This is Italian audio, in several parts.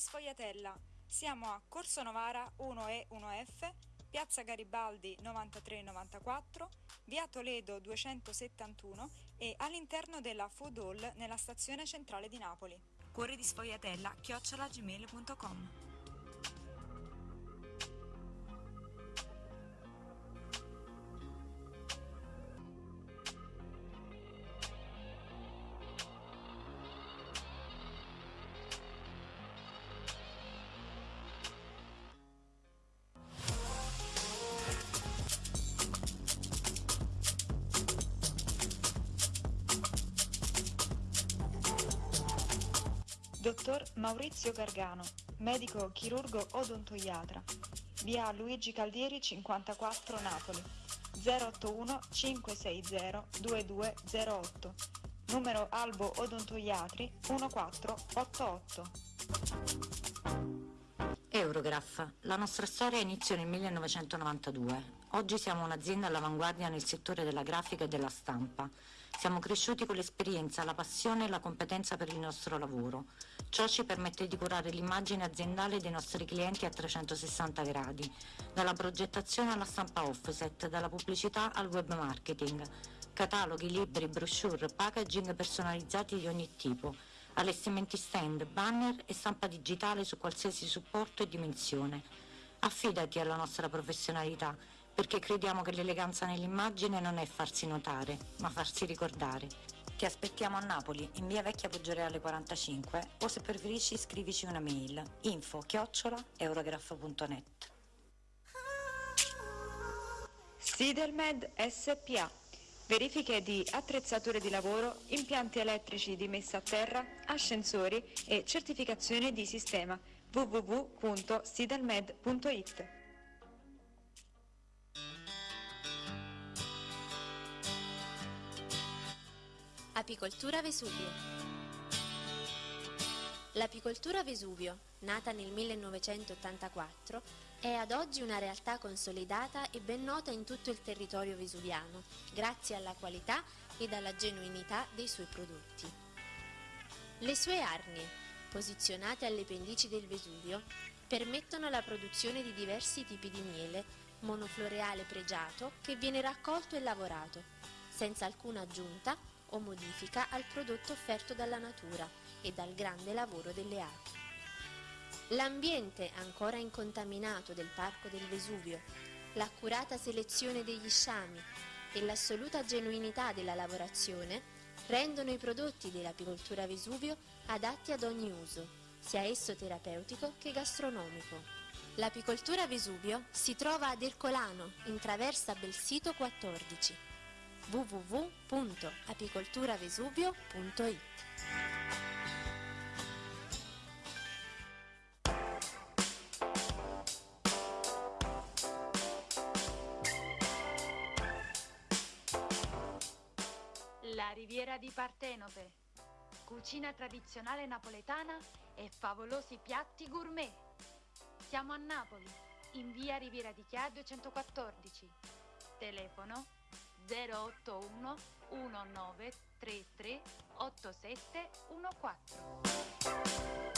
Sfogliatella. Siamo a Corso Novara 1E 1F, Piazza Garibaldi 9394, Via Toledo 271 e all'interno della Food Hall nella stazione centrale di Napoli. Cuore di sfogliatella chiocciolagmail.com Maurizio Gargano, medico chirurgo odontoiatra, via Luigi Caldieri 54 Napoli, 081 560 2208, numero Albo Odontoiatri 1488. Eurograph, la nostra storia iniziò nel 1992. Oggi siamo un'azienda all'avanguardia nel settore della grafica e della stampa. Siamo cresciuti con l'esperienza, la passione e la competenza per il nostro lavoro. Ciò ci permette di curare l'immagine aziendale dei nostri clienti a 360 gradi, dalla progettazione alla stampa offset, dalla pubblicità al web marketing, cataloghi, libri, brochure, packaging personalizzati di ogni tipo, allestimenti stand, banner e stampa digitale su qualsiasi supporto e dimensione. Affidati alla nostra professionalità perché crediamo che l'eleganza nell'immagine non è farsi notare, ma farsi ricordare. Ti aspettiamo a Napoli, in via Vecchia Poggioreale 45 o se preferisci scrivici una mail info chiocciola eurograph.net Sidelmed SPA Verifiche di attrezzature di lavoro, impianti elettrici di messa a terra, ascensori e certificazione di sistema. www.sidelmed.it Apicoltura Vesuvio. L'apicoltura Vesuvio, nata nel 1984, è ad oggi una realtà consolidata e ben nota in tutto il territorio vesuviano, grazie alla qualità ed alla genuinità dei suoi prodotti. Le sue arnie, posizionate alle pendici del Vesuvio, permettono la produzione di diversi tipi di miele, monofloreale pregiato che viene raccolto e lavorato, senza alcuna aggiunta o modifica al prodotto offerto dalla natura e dal grande lavoro delle api. L'ambiente ancora incontaminato del Parco del Vesuvio, l'accurata selezione degli sciami e l'assoluta genuinità della lavorazione rendono i prodotti dell'apicoltura Vesuvio adatti ad ogni uso, sia esso terapeutico che gastronomico. L'apicoltura Vesuvio si trova ad Ercolano, in traversa Belsito 14 www.apicolturavesuvio.it Riviera di Partenope. Cucina tradizionale napoletana e favolosi piatti gourmet. Siamo a Napoli, in via Riviera di Chia 214. Telefono 081 1933 8714.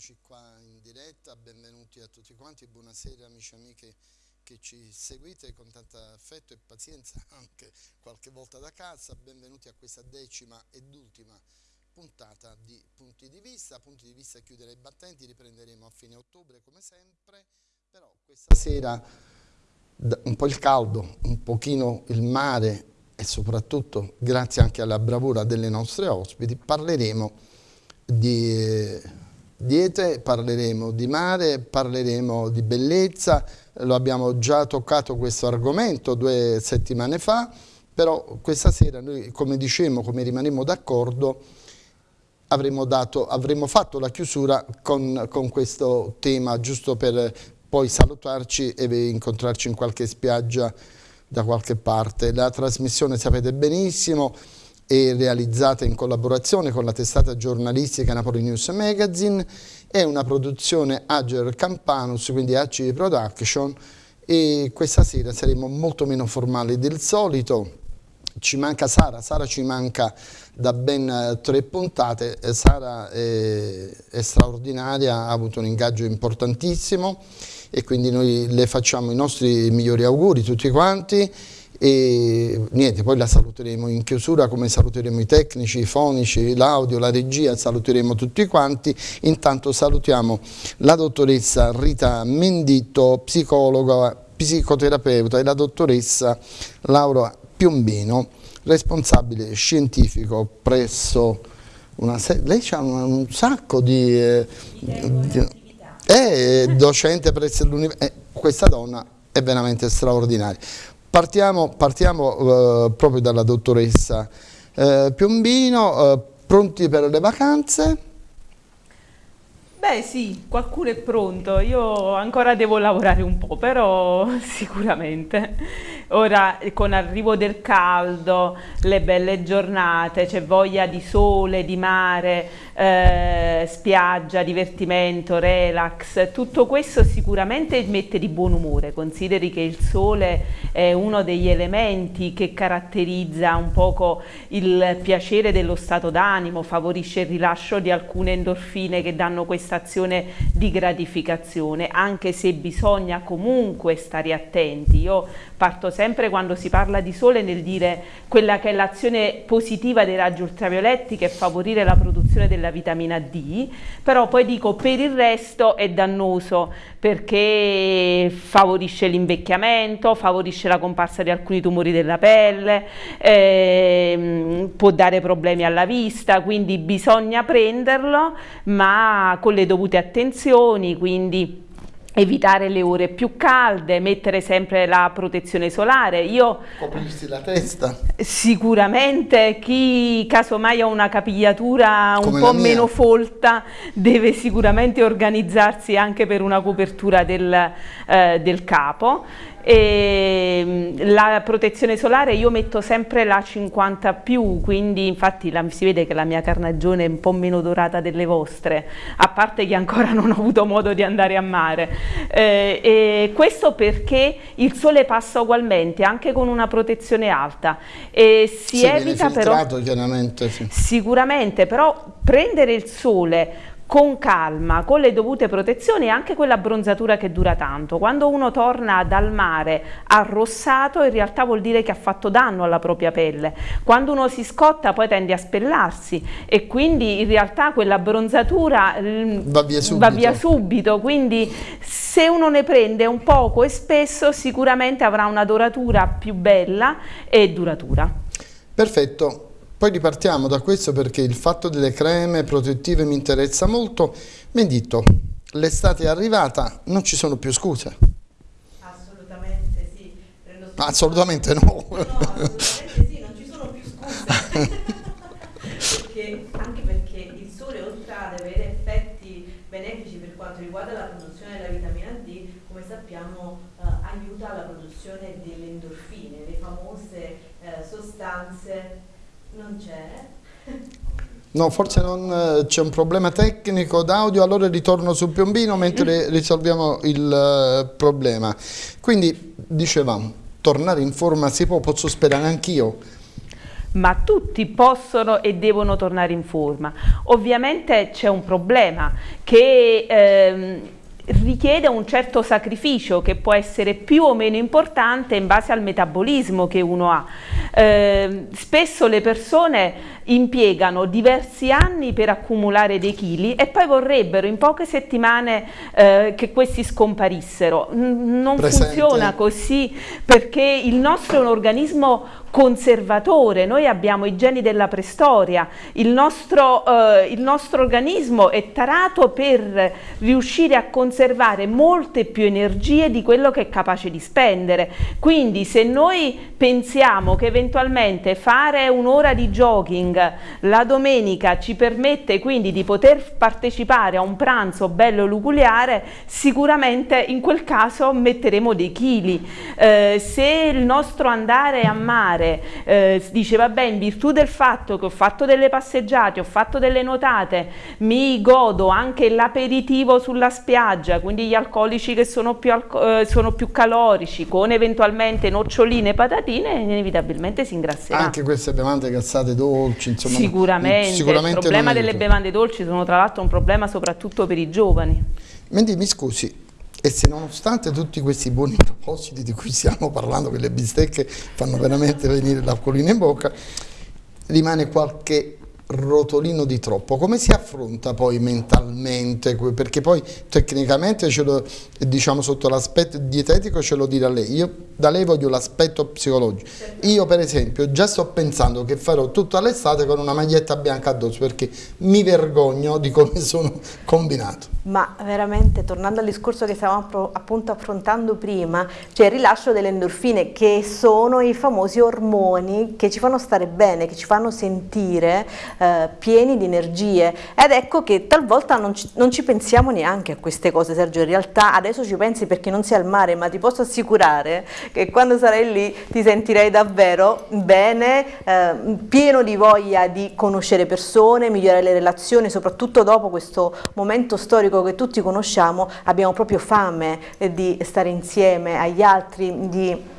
Eccoci qua in diretta, benvenuti a tutti quanti, buonasera amici e amiche che ci seguite con tanta affetto e pazienza anche qualche volta da casa, benvenuti a questa decima ed ultima puntata di Punti di Vista, Punti di Vista chiudere i battenti, riprenderemo a fine ottobre come sempre, però questa sera un po' il caldo, un pochino il mare e soprattutto grazie anche alla bravura delle nostre ospiti parleremo di diete, parleremo di mare, parleremo di bellezza, lo abbiamo già toccato questo argomento due settimane fa, però questa sera noi come dicemmo, come rimanemmo d'accordo, avremmo, avremmo, fatto la chiusura con, con questo tema giusto per poi salutarci e incontrarci in qualche spiaggia da qualche parte. La trasmissione sapete benissimo è realizzata in collaborazione con la testata giornalistica Napoli News Magazine, è una produzione Ager Campanus, quindi ACI Production e questa sera saremo molto meno formali del solito. Ci manca Sara, Sara ci manca da ben eh, tre puntate, eh, Sara è, è straordinaria, ha avuto un ingaggio importantissimo e quindi noi le facciamo i nostri migliori auguri tutti quanti e niente, poi la saluteremo in chiusura come saluteremo i tecnici, i fonici, l'audio, la regia, saluteremo tutti quanti. Intanto salutiamo la dottoressa Rita Menditto, psicologa, psicoterapeuta e la dottoressa Laura Piombino, responsabile scientifico presso una lei ha un, un sacco di, eh, di è docente presso l'università, eh, questa donna è veramente straordinaria. Partiamo, partiamo eh, proprio dalla dottoressa eh, Piombino, eh, pronti per le vacanze? Beh sì, qualcuno è pronto, io ancora devo lavorare un po', però sicuramente. Ora con l'arrivo del caldo, le belle giornate, c'è voglia di sole, di mare, eh, spiaggia, divertimento, relax, tutto questo sicuramente mette di buon umore, consideri che il sole è uno degli elementi che caratterizza un poco il piacere dello stato d'animo, favorisce il rilascio di alcune endorfine che danno questa azione di gratificazione, anche se bisogna comunque stare attenti. Io parto sempre quando si parla di sole nel dire quella che è l'azione positiva dei raggi ultravioletti che è favorire la produzione della vitamina D, però poi dico per il resto è dannoso perché favorisce l'invecchiamento, favorisce la comparsa di alcuni tumori della pelle, ehm, può dare problemi alla vista, quindi bisogna prenderlo ma con le dovute attenzioni, quindi evitare le ore più calde, mettere sempre la protezione solare. Io coprirsi la testa. Sicuramente chi casomai ha una capigliatura un Come po' meno folta deve sicuramente organizzarsi anche per una copertura del, eh, del capo e mm, la protezione solare io metto sempre la 50 più quindi infatti la, si vede che la mia carnagione è un po' meno dorata delle vostre a parte che ancora non ho avuto modo di andare a mare eh, questo perché il sole passa ugualmente anche con una protezione alta e si sì, evita però sì. sicuramente però prendere il sole con calma, con le dovute protezioni e anche quella bronzatura che dura tanto. Quando uno torna dal mare arrossato in realtà vuol dire che ha fatto danno alla propria pelle. Quando uno si scotta poi tende a spellarsi e quindi in realtà quella bronzatura mm, va via subito. Va via subito. Quindi se uno ne prende un poco e spesso sicuramente avrà una doratura più bella e duratura. Perfetto. Poi ripartiamo da questo perché il fatto delle creme protettive mi interessa molto. Mendito, l'estate è arrivata, non ci sono più scuse. Assolutamente sì. Assolutamente no. No, assolutamente sì, non ci sono più scuse. perché, anche perché il sole oltre ad avere effetti benefici per quanto riguarda la produzione della vitamina D, come sappiamo eh, aiuta alla produzione delle endorfine, le famose eh, sostanze non c'è. No, forse non eh, c'è un problema tecnico d'audio, allora ritorno sul piombino mentre risolviamo il uh, problema. Quindi, dicevamo, tornare in forma si può, posso sperare anch'io. Ma tutti possono e devono tornare in forma. Ovviamente c'è un problema che... Ehm, richiede un certo sacrificio che può essere più o meno importante in base al metabolismo che uno ha. Eh, spesso le persone impiegano diversi anni per accumulare dei chili e poi vorrebbero in poche settimane eh, che questi scomparissero. non Presente. funziona così perché il nostro è un organismo conservatore, noi abbiamo i geni della preistoria, il nostro, eh, il nostro organismo è tarato per riuscire a conservare conservare molte più energie di quello che è capace di spendere. Quindi se noi pensiamo che eventualmente fare un'ora di jogging la domenica ci permette quindi di poter partecipare a un pranzo bello luguliare, sicuramente in quel caso metteremo dei chili. Eh, se il nostro andare a mare eh, dice vabbè in virtù del fatto che ho fatto delle passeggiate, ho fatto delle nuotate, mi godo anche l'aperitivo sulla spiaggia, quindi gli alcolici che sono più, eh, sono più calorici, con eventualmente noccioline e patatine, inevitabilmente si ingrasserà. Anche queste bevande cazzate dolci, insomma. Sicuramente, sicuramente il problema delle bevande dolci sono tra l'altro un problema soprattutto per i giovani. Mendy, mi scusi, e se nonostante tutti questi buoni propositi di cui stiamo parlando, che le bistecche fanno veramente venire l'acquolina in bocca, rimane qualche rotolino di troppo, come si affronta poi mentalmente? Perché poi tecnicamente, lo, diciamo sotto l'aspetto dietetico ce lo dirà lei, io da lei voglio l'aspetto psicologico. Io per esempio già sto pensando che farò tutta l'estate con una maglietta bianca addosso perché mi vergogno di come sono combinato. Ma veramente, tornando al discorso che stavamo appunto affrontando prima, c'è il rilascio delle endorfine che sono i famosi ormoni che ci fanno stare bene, che ci fanno sentire eh, pieni di energie. Ed ecco che talvolta non ci, non ci, pensiamo neanche a queste cose Sergio, in realtà adesso ci pensi perché non sei al mare ma ti posso assicurare che quando sarai lì ti sentirei davvero bene, eh, pieno di voglia di conoscere persone, migliorare le relazioni, soprattutto dopo questo momento storico storico che tutti conosciamo abbiamo proprio fame di stare insieme agli altri, di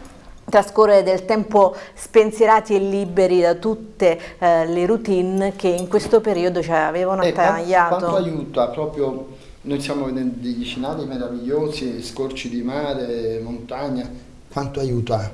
trascorrere del tempo spensierati e liberi da tutte eh, le routine che in questo periodo ci avevano attagliato. Quanto aiuta proprio, noi siamo degli scenari meravigliosi, scorci di mare, montagna, quanto aiuta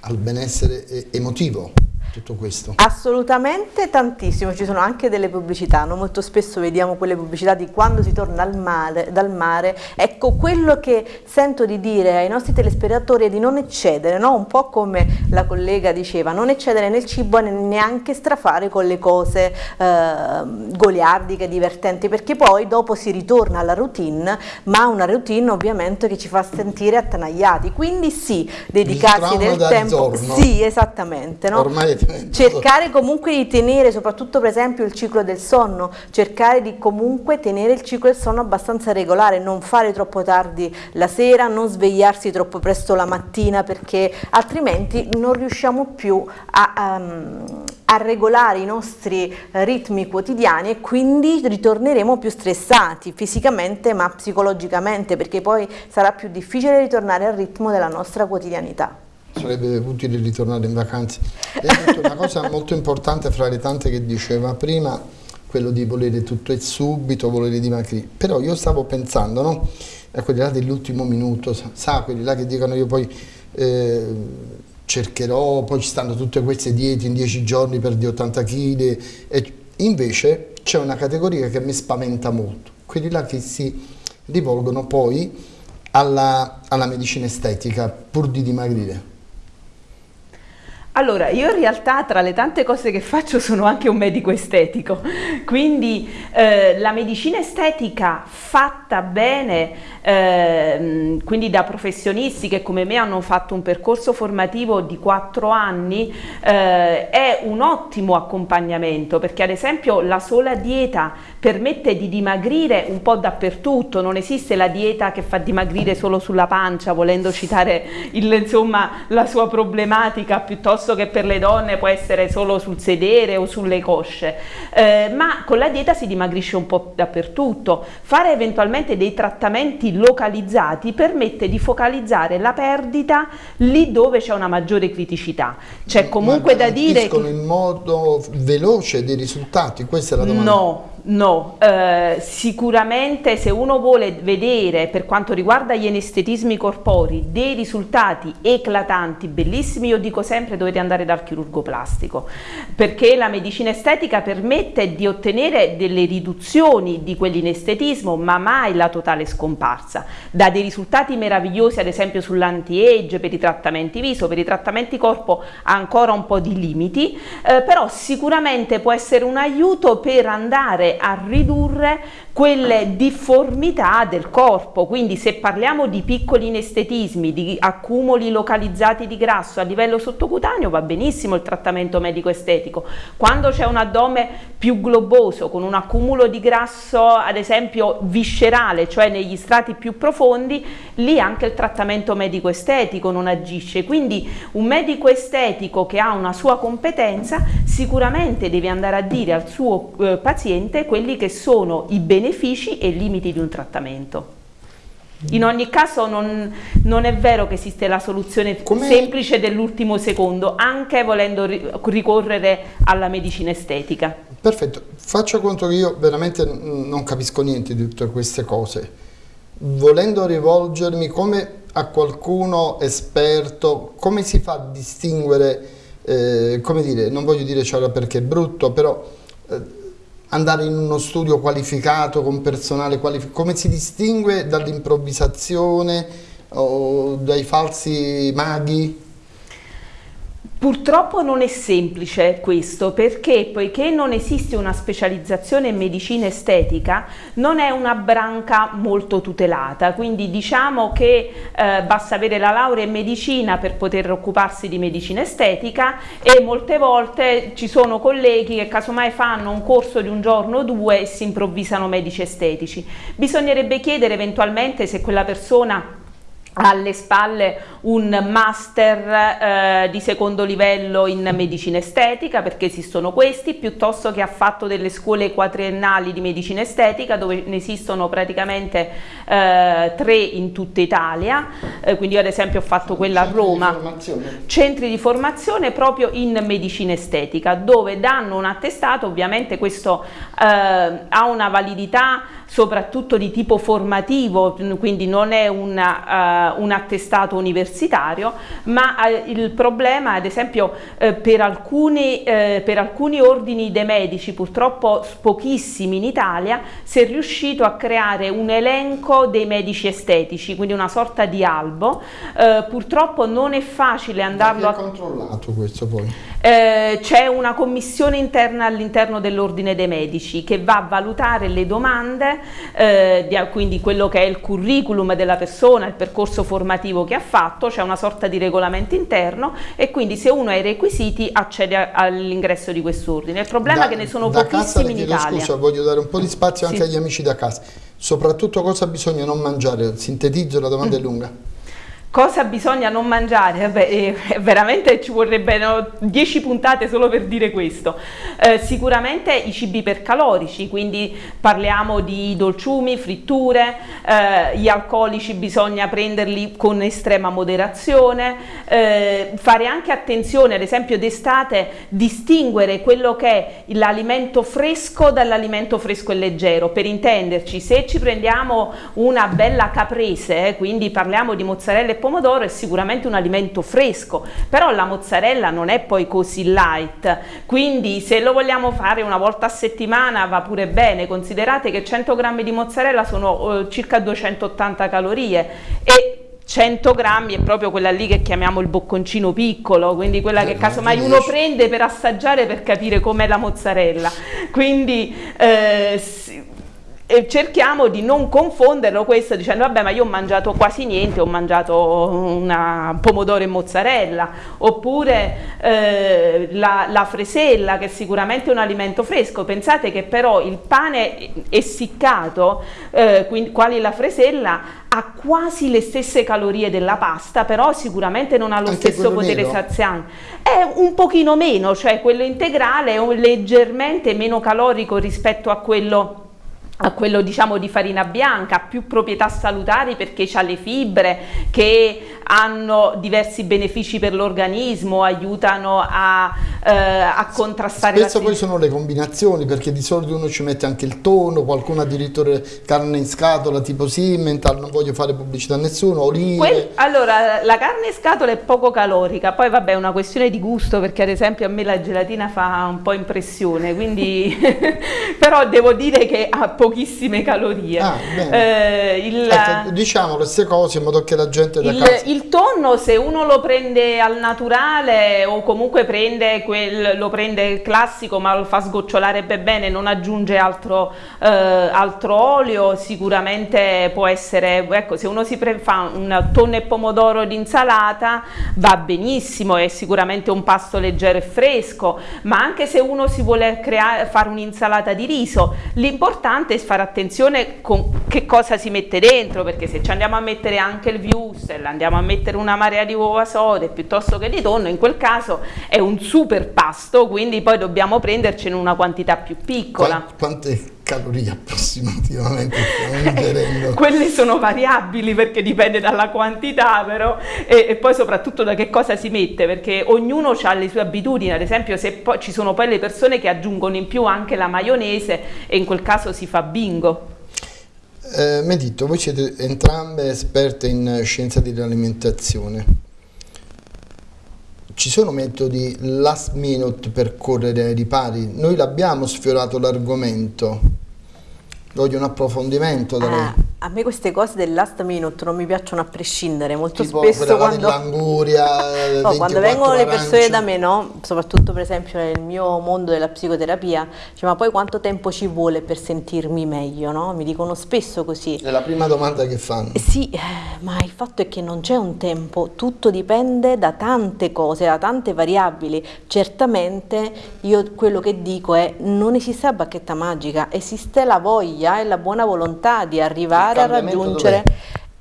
al benessere emotivo? Tutto questo? Assolutamente tantissimo, ci sono anche delle pubblicità, no? molto spesso vediamo quelle pubblicità di quando si torna mare, dal mare, ecco quello che sento di dire ai nostri telespettatori è di non eccedere, no? un po' come la collega diceva, non eccedere nel cibo e neanche strafare con le cose eh, goliardiche, divertenti, perché poi dopo si ritorna alla routine, ma una routine ovviamente che ci fa sentire attanagliati, quindi sì, dedicarsi del tempo, ritorno. sì esattamente, no? ormai cercare comunque di tenere soprattutto per esempio il ciclo del sonno. Cercare di comunque tenere il ciclo del sonno abbastanza regolare non fare troppo tardi la sera non svegliarsi troppo presto la mattina perché altrimenti non riusciamo più a, um, a regolare i nostri ritmi quotidiani e quindi ritorneremo più stressati fisicamente ma psicologicamente perché poi sarà più difficile ritornare al ritmo della nostra quotidianità sarebbe utile ritornare in detto una cosa molto importante fra le tante che diceva prima, quello di volere tutto e subito, volere dimagrire. Però io stavo pensando, no? A quelli là dell'ultimo minuto, sa, quelli là che dicono io poi eh, cercherò, poi ci stanno tutte queste diete in dieci giorni per di 80 kg. E invece c'è una categoria che mi spaventa molto, quelli là che si rivolgono poi alla, alla medicina estetica pur di dimagrire. Allora, io in realtà tra le tante cose che faccio sono anche un medico estetico, quindi eh, la medicina estetica fatta bene, eh, quindi da professionisti che come me hanno fatto un percorso formativo di quattro anni, eh, è un ottimo accompagnamento perché ad esempio la sola dieta permette di dimagrire un po' dappertutto, non esiste la dieta che fa dimagrire solo sulla pancia, volendo citare il, insomma, la sua problematica piuttosto piuttosto che per le donne può essere solo sul sedere o sulle cosce, eh, ma con la dieta si dimagrisce un po' dappertutto. Fare eventualmente dei trattamenti localizzati permette di focalizzare la perdita lì dove c'è una maggiore criticità. C'è comunque da dire che... in modo veloce dei risultati? Questa è la domanda. No, No, eh, sicuramente se uno vuole vedere per quanto riguarda gli anestetismi corporei dei risultati eclatanti, bellissimi, io dico sempre dovete andare dal chirurgo plastico perché la medicina estetica permette di ottenere delle riduzioni di quell'inestetismo ma mai la totale scomparsa, dà dei risultati meravigliosi ad esempio sull'anti-age, per i trattamenti viso, per i trattamenti corpo ha ancora un po' di limiti, eh, però sicuramente può essere un aiuto per andare a ridurre quelle difformità del corpo, quindi se parliamo di piccoli inestetismi, di accumuli localizzati di grasso a livello sottocutaneo va benissimo il trattamento medico estetico, quando c'è un addome più globoso con un accumulo di grasso ad esempio viscerale, cioè negli strati più profondi, lì anche il trattamento medico estetico non agisce, quindi un medico estetico che ha una sua competenza sicuramente deve andare a dire al suo eh, paziente quelli che sono i benefici e limiti di un trattamento. In ogni caso non, non è vero che esiste la soluzione semplice dell'ultimo secondo, anche volendo ricorrere alla medicina estetica. Perfetto, faccio conto che io veramente non capisco niente di tutte queste cose. Volendo rivolgermi come a qualcuno esperto, come si fa a distinguere, eh, come dire, non voglio dire ciò perché è brutto, però... Eh, andare in uno studio qualificato con personale qualificato, come si distingue dall'improvvisazione o dai falsi maghi? Purtroppo non è semplice questo perché poiché non esiste una specializzazione in medicina estetica non è una branca molto tutelata. Quindi diciamo che eh, basta avere la laurea in medicina per poter occuparsi di medicina estetica e molte volte ci sono colleghi che casomai fanno un corso di un giorno o due e si improvvisano medici estetici. Bisognerebbe chiedere eventualmente se quella persona alle spalle un master eh, di secondo livello in medicina estetica perché esistono questi piuttosto che ha fatto delle scuole quadriennali di medicina estetica dove ne esistono praticamente eh, tre in tutta Italia. Eh, quindi io ad esempio ho fatto quella a Roma. centri di formazione proprio in medicina estetica dove danno un attestato ovviamente questo eh, ha una validità soprattutto di tipo formativo, quindi non è una, uh, un attestato universitario, ma uh, il problema ad esempio uh, per, alcuni, per alcuni ordini dei medici, purtroppo pochissimi in Italia, si è riuscito a creare un elenco dei medici estetici, quindi una sorta di albo, purtroppo non è facile andarlo a... controllato questo poi? Eh, c'è una commissione interna all'interno dell'ordine dei medici che va a valutare le domande, eh, di, quindi quello che è il curriculum della persona, il percorso formativo che ha fatto, c'è una sorta di regolamento interno e quindi se uno ha i requisiti accede all'ingresso di quest'ordine. Il problema da, è che ne sono pochissimi in Italia. Scusa, voglio dare un po' di spazio anche agli amici da casa. Soprattutto cosa bisogna non mangiare? Sintetizzo, la domanda mm. è lunga. Cosa bisogna non mangiare? Vabbè, eh, veramente ci vorrebbero 10 puntate solo per dire questo. Eh, sicuramente i cibi ipercalorici, quindi parliamo di dolciumi, fritture, eh, gli alcolici bisogna prenderli con estrema moderazione, eh, fare anche attenzione, ad esempio d'estate, distinguere quello che è l'alimento fresco dall'alimento fresco e leggero. Per intenderci, se ci prendiamo una bella caprese, eh, quindi parliamo di mozzarella e è sicuramente un alimento fresco, però la mozzarella non è poi così light, quindi se lo vogliamo fare una volta a settimana va pure bene, considerate che 100 grammi di mozzarella sono eh, circa 280 calorie e 100 grammi è proprio quella lì che chiamiamo il bocconcino piccolo, quindi quella che eh, casomai uno prende per assaggiare per capire com'è la mozzarella. Quindi eh, e cerchiamo di non confonderlo questo dicendo vabbè ma io ho mangiato quasi niente, ho mangiato una pomodoro e mozzarella oppure eh, la, la, fresella che è sicuramente un alimento fresco, pensate che però il pane essiccato, eh, quindi, quali la fresella, ha quasi le stesse calorie della pasta però sicuramente non ha lo Anche stesso potere meno. saziante, è un pochino meno, cioè quello integrale è leggermente meno calorico rispetto a quello a quello diciamo di farina bianca, ha più proprietà salutari perché ha le fibre che hanno diversi benefici per l'organismo, aiutano a, eh, a contrastare Spesso poi sono le combinazioni perché di solito uno ci mette anche il tono, qualcuno addirittura carne in scatola tipo Simmental, non voglio fare pubblicità a nessuno, olive. Quel, allora la carne in scatola è poco calorica, poi vabbè è una questione di gusto perché ad esempio a me la gelatina fa un po' impressione, quindi però devo dire che ha pochissime calorie. Ah, Eh, il, Ecco, diciamo queste cose in modo che la gente da il, casa... il tonno se uno lo prende al naturale o comunque prende quel, lo prende classico ma lo fa sgocciolare ben bene, non aggiunge altro, eh, altro olio, sicuramente può essere, ecco se uno si fa un tonno e pomodoro di insalata va benissimo, è sicuramente un pasto leggero e fresco, ma anche se uno si vuole creare, fare un'insalata di riso, l'importante è fare attenzione con che cosa si mette dentro, perché se ci andiamo a mettere anche il wurstel, andiamo a mettere una marea di uova sode piuttosto che di tonno, in quel caso è un super pasto, quindi poi dobbiamo prendercene una quantità più piccola. Qua- Quante calorie approssimativamente stiamo ingerendo? Quelle sono variabili perché dipende dalla quantità però e, e poi soprattutto da che cosa si mette perché ognuno ha le sue abitudini, ad esempio se poi ci sono poi le persone che aggiungono in più anche la maionese e in quel caso si fa bingo. Eh, Medito, voi siete entrambe esperte in scienza dell'alimentazione. Ci sono metodi last minute per correre ai ripari? Noi l'abbiamo sfiorato l'argomento. Voglio un approfondimento da lei. Ah, a me queste cose del last minute non mi piacciono a prescindere, molto tipo spesso quando... dell'anguria, eh, No, quando 24 vengono le persone da me, no? soprattutto per esempio nel mio mondo della psicoterapia, dice, ma poi quanto tempo ci vuole per sentirmi meglio? No? Mi dicono spesso così. È la prima domanda che fanno. Eh Sì, eh, ma il fatto è che non c'è un tempo, tutto dipende da tante cose, da tante variabili. Certamente io quello che dico è non esiste la bacchetta magica, esiste la voglia e la buona volontà di arrivare a raggiungere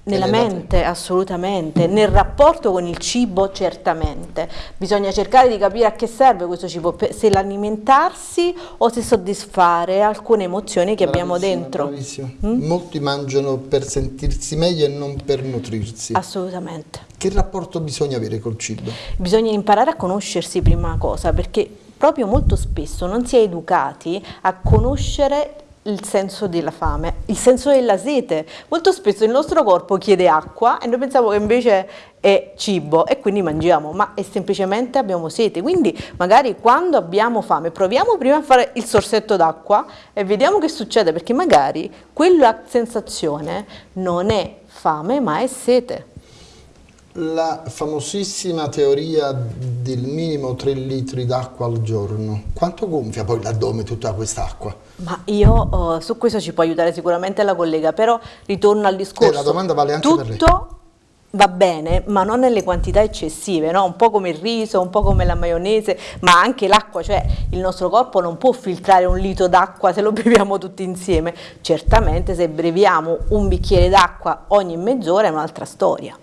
nella mente, assolutamente, nel rapporto con il cibo certamente. Bisogna cercare di capire a che serve questo cibo, se l'alimentarsi o se soddisfare alcune emozioni che abbiamo Bravissima, dentro. bravissima. Mm? Molti mangiano per sentirsi meglio e non per nutrirsi. Assolutamente. Che rapporto bisogna avere col cibo? Bisogna imparare a conoscersi prima cosa, perché proprio molto spesso non si è educati a conoscere il senso della fame, il senso della sete. Molto spesso il nostro corpo chiede acqua e noi pensiamo che invece è cibo e quindi mangiamo, ma è semplicemente abbiamo sete. Quindi magari quando abbiamo fame proviamo prima a fare il sorsetto d'acqua e vediamo che succede, perché magari quella sensazione non è fame ma è sete. La famosissima teoria del minimo 3 litri d'acqua al giorno. Quanto gonfia poi l'addome tutta quest'acqua? Ma io eh, su questo ci può aiutare sicuramente la collega, però ritorno al discorso. Eh, la domanda vale anche Tutto per lei. va bene, ma non nelle quantità eccessive, no? Un po' come il riso, un po' come la maionese, ma anche l'acqua, cioè il nostro corpo non può filtrare un litro d'acqua se lo beviamo tutti insieme. Certamente se beviamo un bicchiere d'acqua ogni mezz'ora è un'altra storia.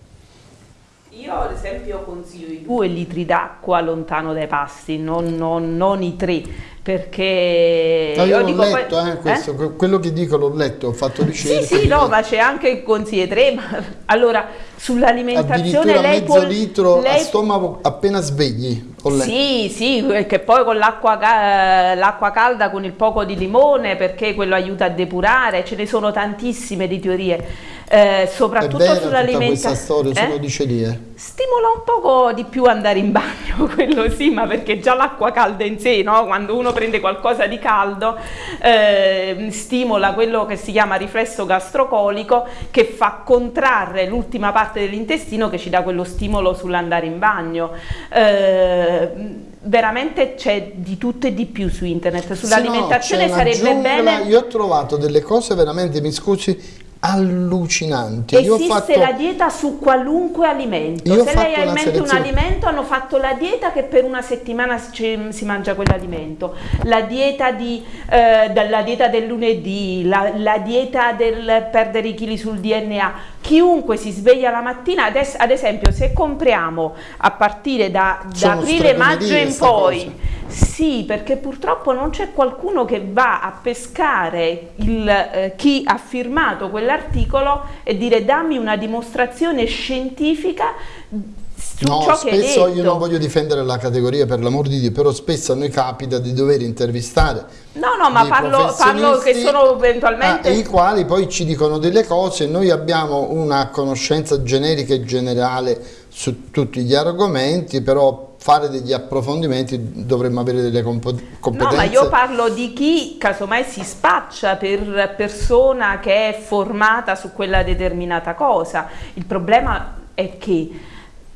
Io ad esempio consiglio i due litri d'acqua lontano dai pasti, non, non- non i tre, perché... No, io l'ho dico poi- letto, eh, questo, que- quello che dico l'ho letto, ho fatto ricerche. Sì, sì, no, ma c'è anche il consiglio 3, ma allora sull'alimentazione lei mezzo può... litro a lei- stomaco appena svegli. Sì, sì, che poi con l'acqua ca- l'acqua calda con il poco di limone perché quello aiuta a depurare, ce ne sono tantissime di teorie, eh, soprattutto sull'alimentazione. questa storia, se lo dice lì. eh. Stimola un poco di più andare in bagno, quello sì, ma perché già l'acqua calda in sé, no? quando uno prende qualcosa di caldo, eh, stimola quello che si chiama riflesso gastrocolico che fa contrarre l'ultima parte dell'intestino che ci dà quello stimolo sull'andare in bagno. Eh, veramente c'è di tutto e di più su internet, sull'alimentazione no, sarebbe giungla, bene... Io ho trovato delle cose veramente, mi scusi, allucinanti. Io ho Esiste fatto- la dieta su qualunque alimento. Io Se lei ha in mente un selezione- alimento, hanno fatto la dieta che per una settimana ci- si mangia quell'alimento. La dieta, di, eh, dieta del lunedì, la, la dieta del perdere i chili sul DNA. Chiunque si sveglia la mattina, adesso, ad esempio, se compriamo a partire da, da Sono aprile, maggio stregonerie in poi. Sì, perché purtroppo non c'è qualcuno che va a pescare il, eh, chi ha firmato quell'articolo e dire dammi una dimostrazione scientifica su No, ciò che hai spesso detto. io non voglio difendere la categoria per l'amor di Dio, però spesso a noi capita di dover intervistare No, no, ma parlo, parlo che sono eventualmente... ah, i quali poi ci dicono delle cose, noi abbiamo una conoscenza generica e generale su tutti gli argomenti, però fare degli approfondimenti dovremmo avere delle competenze. No, ma io parlo di chi casomai si spaccia per persona che è formata su quella determinata cosa. Il problema è che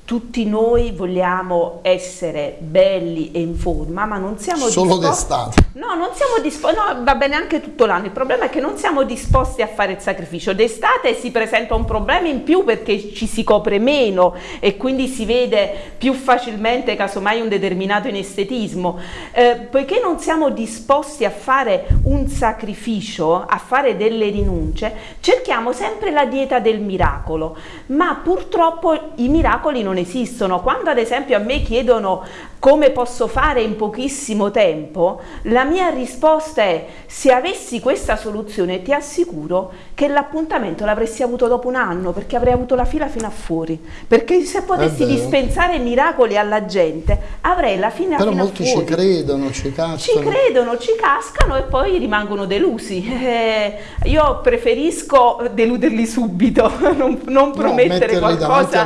tutti noi vogliamo essere belli e in forma, ma non siamo Solo disposti... d'estate. No, non siamo disposti... No, va bene anche tutto l'anno. Il problema è che non siamo disposti a fare il sacrificio. D'estate si presenta un problema in più perché ci si copre meno e quindi si vede più facilmente casomai un determinato inestetismo. Eh, poiché non siamo disposti a fare un sacrificio, a fare delle rinunce, cerchiamo sempre la dieta del miracolo. Ma purtroppo i miracoli non esistono. Quando ad esempio a me chiedono come posso fare in pochissimo tempo, la mia risposta è se avessi questa soluzione ti assicuro che l'appuntamento l'avresti avuto dopo un anno perché avrei avuto la fila fino a fuori. Perché se potessi dispensare miracoli alla gente avrei la fila Però fino a fuori. Però molti ci credono, ci cascano. Ci credono, ci cascano e poi rimangono delusi. Eh, io preferisco deluderli subito, non, non promettere no, qualcosa,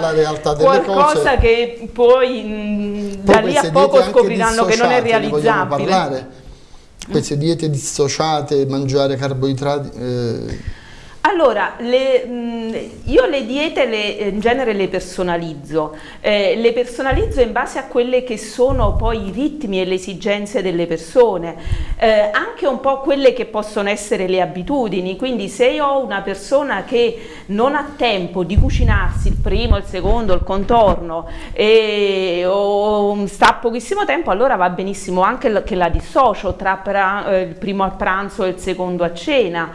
qualcosa cose. che poi mh, da lì a poco scopriranno che non è realizzabile. Queste diete dissociate, mangiare carboidrati... Eh, allora, le, io le diete le, in genere le personalizzo, eh, le personalizzo in base a quelle che sono poi i ritmi e le esigenze delle persone, eh, anche un po' quelle che possono essere le abitudini, quindi se io ho una persona che non ha tempo di cucinarsi il primo, il secondo, il contorno e o sta pochissimo tempo, allora va benissimo. Anche che la dissocio tra eh, il primo a pranzo e il secondo a cena.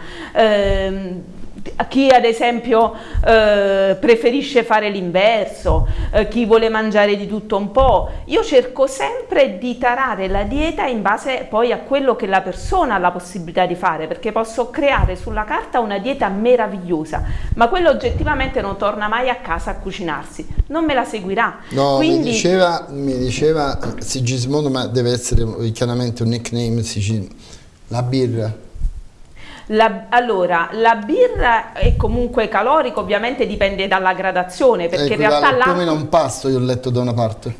Chi ad esempio eh, preferisce fare l'inverso, eh, chi vuole mangiare di tutto un po'. Io cerco sempre di tarare la dieta in base poi a quello che la persona ha la possibilità di fare, perché posso creare sulla carta una dieta meravigliosa, ma quello oggettivamente non torna mai a casa a cucinarsi, non me la seguirà. No, Quindi... mi, diceva, mi diceva Sigismondo, ma deve essere chiaramente un nickname, la birra la, allora, la birra è comunque calorica, ovviamente dipende dalla gradazione, perché in realtà l'acqua... Come un pasto, io ho letto da una parte.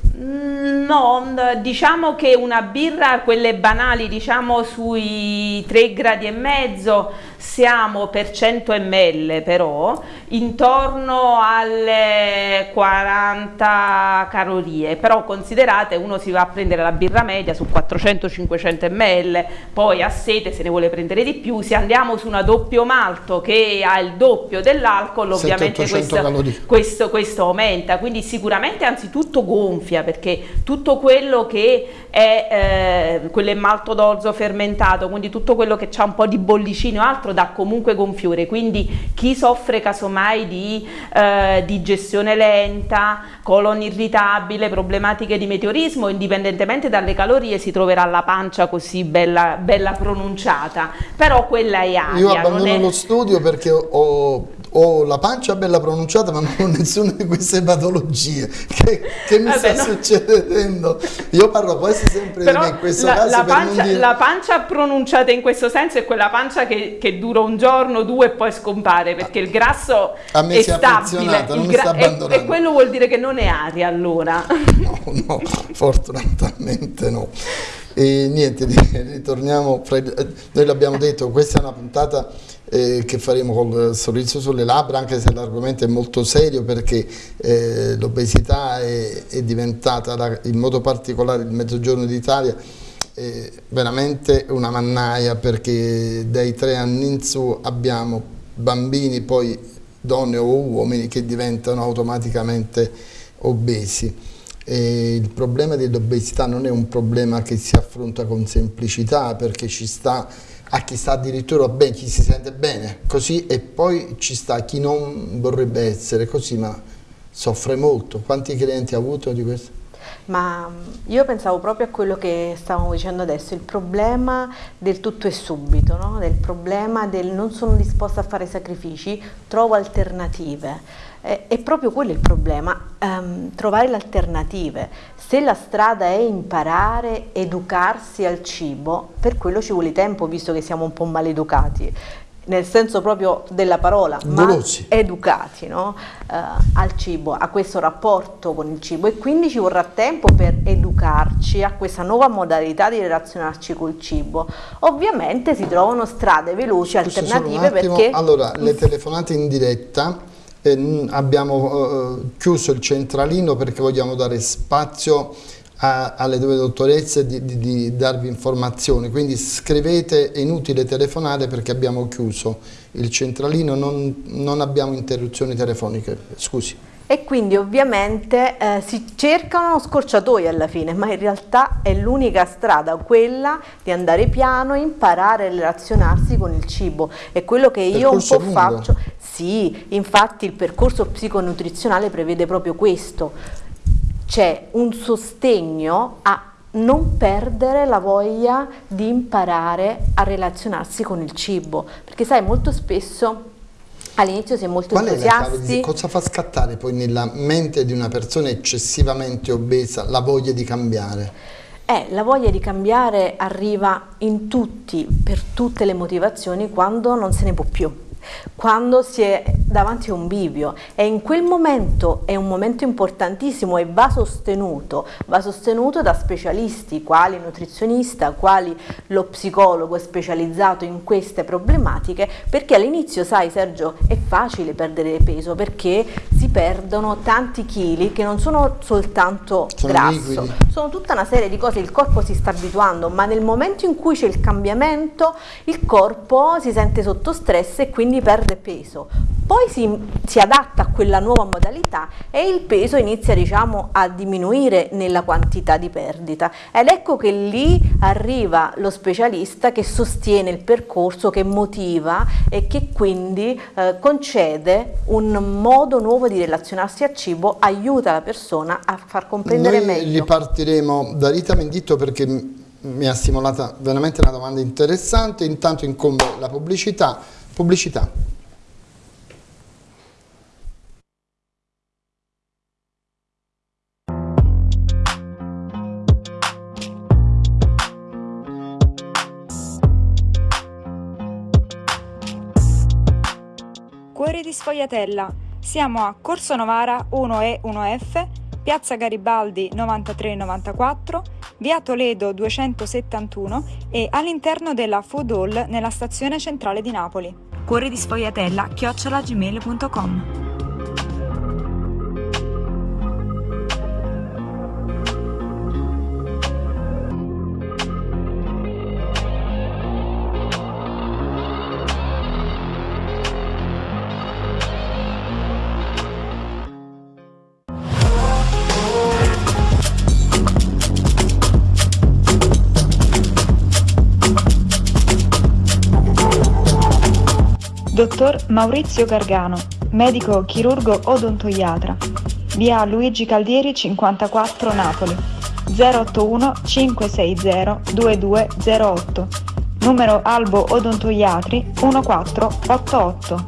No, diciamo che una birra, quelle banali, diciamo sui 3 gradi e mezzo, siamo per 100 ml però intorno alle 40 calorie, però considerate uno si va a prendere la birra media su 400-500 ml, poi a sete se ne vuole prendere di più, se andiamo su una doppio malto che ha il doppio dell'alcol ovviamente questo, questo, questo aumenta, quindi sicuramente anzitutto gonfia perché tutto quello che è eh, quello è malto d'orzo fermentato, quindi tutto quello che ha un po' di bollicino altro dà comunque gonfiore, quindi chi soffre casomai di eh, digestione lenta, colon irritabile, problematiche di meteorismo, indipendentemente dalle calorie si troverà la pancia così bella, bella pronunciata, però quella è aria. Io abbandono è... lo studio perché ho ho la pancia bella pronunciata ma non ho nessuna di queste patologie. Che, che mi Vabbè, sta no. succedendo? Io parlo quasi sempre Però di me in questo la, caso la pancia, dire... la pancia, pronunciata in questo senso è quella pancia che, che, dura un giorno due e poi scompare perché il grasso a me è si stabile. non mi sta abbandonando. e, e quello vuol dire che non è aria allora. No no fortunatamente no e niente ritorniamo noi l'abbiamo detto questa è una puntata eh, che faremo col sorriso sulle labbra anche se l'argomento è molto serio perché eh, l'obesità è, è, diventata la, in modo particolare il mezzogiorno d'Italia veramente una mannaia perché dai tre anni in su abbiamo bambini poi donne o uomini che diventano automaticamente obesi e il problema dell'obesità non è un problema che si affronta con semplicità perché ci sta a chi sta addirittura bene, chi si sente bene, così e poi ci sta chi non vorrebbe essere così ma soffre molto. Quanti clienti ha avuto di questo? Ma mm, io pensavo proprio a quello che stavamo dicendo adesso, il problema del tutto e subito, no? del problema del non sono disposta a fare sacrifici, trovo alternative. È proprio quello il problema, um, trovare le alternative. Se la strada è imparare, educarsi al cibo, per quello ci vuole tempo, visto che siamo un po' maleducati. Nel senso proprio della parola, Golosi. ma educati no? eh, al cibo, a questo rapporto con il cibo e quindi ci vorrà tempo per educarci a questa nuova modalità di relazionarci col cibo. Ovviamente si trovano strade veloci, alternative perché... Allora, le telefonate in diretta, eh, abbiamo eh, chiuso il centralino perché vogliamo dare spazio a- alle due dottoresse di, di- di darvi informazioni, quindi scrivete, è inutile telefonare perché abbiamo chiuso il centralino, non, non abbiamo interruzioni telefoniche, scusi. E quindi ovviamente eh, si cercano scorciatoie alla fine, ma in realtà è l'unica strada quella di andare piano e imparare a relazionarsi con il cibo. È quello che io un po' faccio. Sì, infatti il percorso psiconutrizionale prevede proprio questo. C'è un sostegno a non perdere la voglia di imparare a relazionarsi con il cibo, perché sai molto spesso all'inizio si è molto Qual è entusiasti. di cosa fa scattare poi nella mente di una persona eccessivamente obesa la voglia di cambiare? Eh, la voglia di cambiare arriva in tutti, per tutte le motivazioni, quando non se ne può più, quando si è davanti a un bivio e in quel momento è un momento importantissimo e va sostenuto, va sostenuto da specialisti quali il nutrizionista, quali lo psicologo specializzato in queste problematiche, perché all'inizio, sai Sergio, è facile perdere peso perché si perdono tanti chili che non sono soltanto Sono grasso, liquidi. sono tutta una serie di cose, il corpo si sta abituando, ma nel momento in cui c'è il cambiamento, il corpo si sente sotto stress e quindi perde peso. Poi si, si adatta a quella nuova modalità e il peso inizia diciamo, a diminuire nella quantità di perdita. Ed ecco che lì arriva lo specialista che sostiene il percorso, che motiva e che quindi eh, concede un modo nuovo di relazionarsi al cibo, aiuta la persona a far comprendere Noi meglio. ripartiremo da Rita Menditto perché mi ha stimolata veramente una domanda interessante, intanto incombe la pubblicità. Pubblicità. Cuori di Sfogliatella. Siamo a Corso Novara 1E 1F, Piazza Garibaldi 9394, Via Toledo 271 e all'interno della Food Hall nella stazione centrale di Napoli. Cuori di Sfogliatella chiocciolagmail.com Dottor Maurizio Gargano, medico chirurgo odontoiatra. Via Luigi Caldieri 54 Napoli. 081 560 2208. Numero Albo Odontoiatri 1488.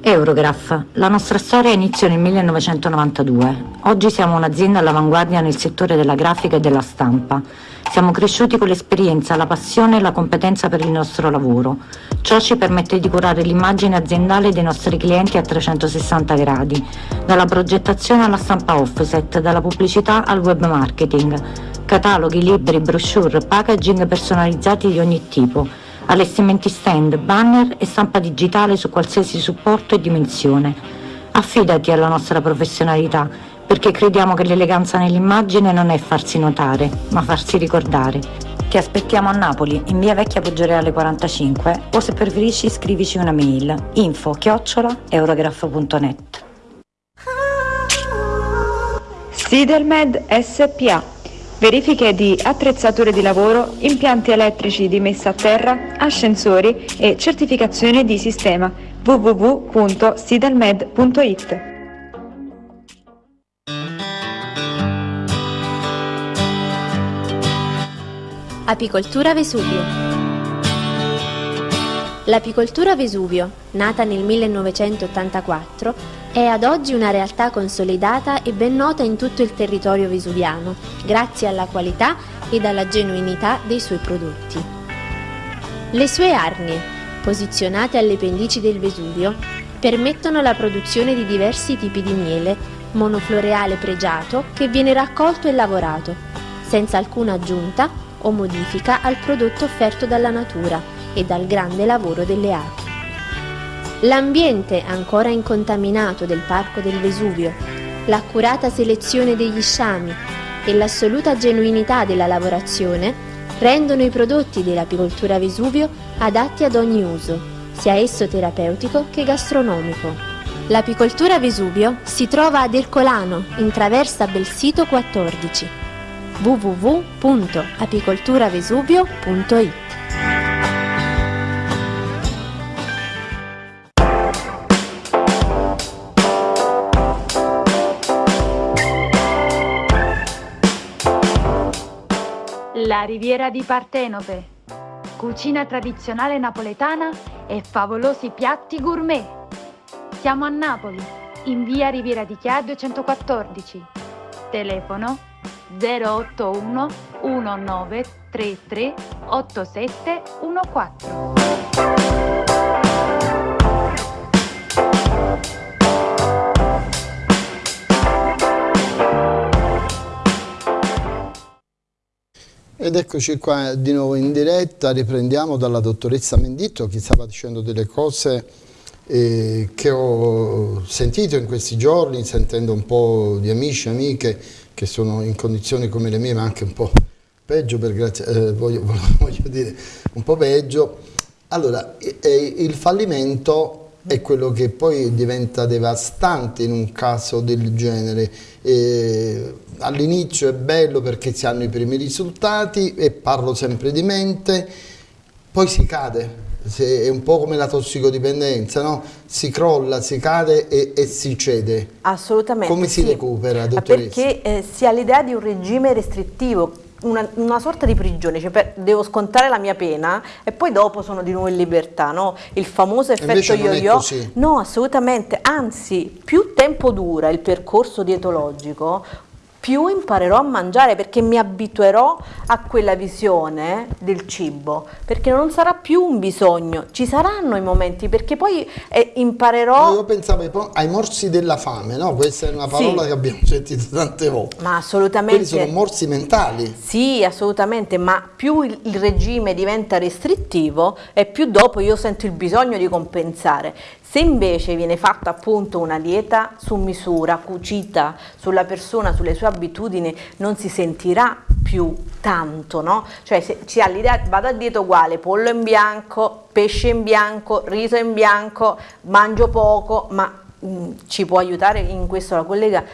Eurograph. La nostra storia iniziò nel 1992. Oggi siamo un'azienda all'avanguardia nel settore della grafica e della stampa. Siamo cresciuti con l'esperienza, la passione e la competenza per il nostro lavoro. Ciò ci permette di curare l'immagine aziendale dei nostri clienti a 360 gradi, dalla progettazione alla stampa offset, dalla pubblicità al web marketing, cataloghi, libri, brochure, packaging personalizzati di ogni tipo, allestimenti stand, banner e stampa digitale su qualsiasi supporto e dimensione. Affidati alla nostra professionalità, perché crediamo che l'eleganza nell'immagine non è farsi notare, ma farsi ricordare. Ti aspettiamo a Napoli, in via Vecchia Poggioreale 45, o se preferisci scrivici una mail info chiocciola eurograph.net. Sidelmed SPA. Verifiche di attrezzature di lavoro, impianti elettrici di messa a terra, ascensori e certificazione di sistema www.sidelmed.it. Apicoltura Vesuvio. L'apicoltura Vesuvio, nata nel 1984, è ad oggi una realtà consolidata e ben nota in tutto il territorio vesuviano, grazie alla qualità ed alla genuinità dei suoi prodotti. Le sue arnie, posizionate alle pendici del Vesuvio, permettono la produzione di diversi tipi di miele, monofloreale pregiato che viene raccolto e lavorato, senza alcuna aggiunta o modifica al prodotto offerto dalla natura e dal grande lavoro delle api. L'ambiente ancora incontaminato del Parco del Vesuvio, l'accurata selezione degli sciami e l'assoluta genuinità della lavorazione rendono i prodotti dell'apicoltura Vesuvio adatti ad ogni uso, sia esso terapeutico che gastronomico. L'apicoltura Vesuvio si trova ad Ercolano, in traversa Belsito 14 www.apicolturavesuvio.it La riviera di Partenope. Cucina tradizionale napoletana e favolosi piatti gourmet. Siamo a Napoli, in via Riviera di Chia 214. Telefono 081 1933 8714. Ed eccoci qua di nuovo in diretta, riprendiamo dalla dottoressa Menditto che stava dicendo delle cose eh, che ho sentito in questi giorni, sentendo un po' di amici e amiche che sono in condizioni come le mie, ma anche un po' peggio, per grazia, eh, voglio, voglio, dire, un po' peggio. Allora, eh, il fallimento è quello che poi diventa devastante in un caso del genere. All'inizio è bello perché si hanno i primi risultati e parlo sempre di mente, poi si cade, è un po' come la tossicodipendenza, no? si crolla, si cade e, e si cede. Assolutamente. Come si sì. recupera, dottoressa? Perché eh, si ha l'idea di un regime restrittivo una, una, sorta di prigione, cioè per, devo scontare la mia pena e poi dopo sono di nuovo in libertà, no? Il famoso effetto yo-yo. No, assolutamente, anzi, più tempo dura il percorso dietologico, più imparerò a mangiare perché mi abituerò a quella visione del cibo, perché non sarà più un bisogno, ci saranno i momenti perché poi eh, imparerò... Io pensavo ai morsi della fame, no? Questa è una parola sì. che abbiamo sentito tante volte. Ma assolutamente... Quelli sono morsi mentali. Sì, assolutamente, ma più il, il regime diventa restrittivo e più dopo io sento il bisogno di compensare. Se invece viene fatta appunto una dieta su misura, cucita sulla persona, sulle sue abitudini, non si sentirà più tanto, no? Cioè se si ha l'idea, vado a dieta uguale, pollo in bianco, pesce in bianco, riso in bianco, mangio poco, ma mh, mm, ci può aiutare in questo la collega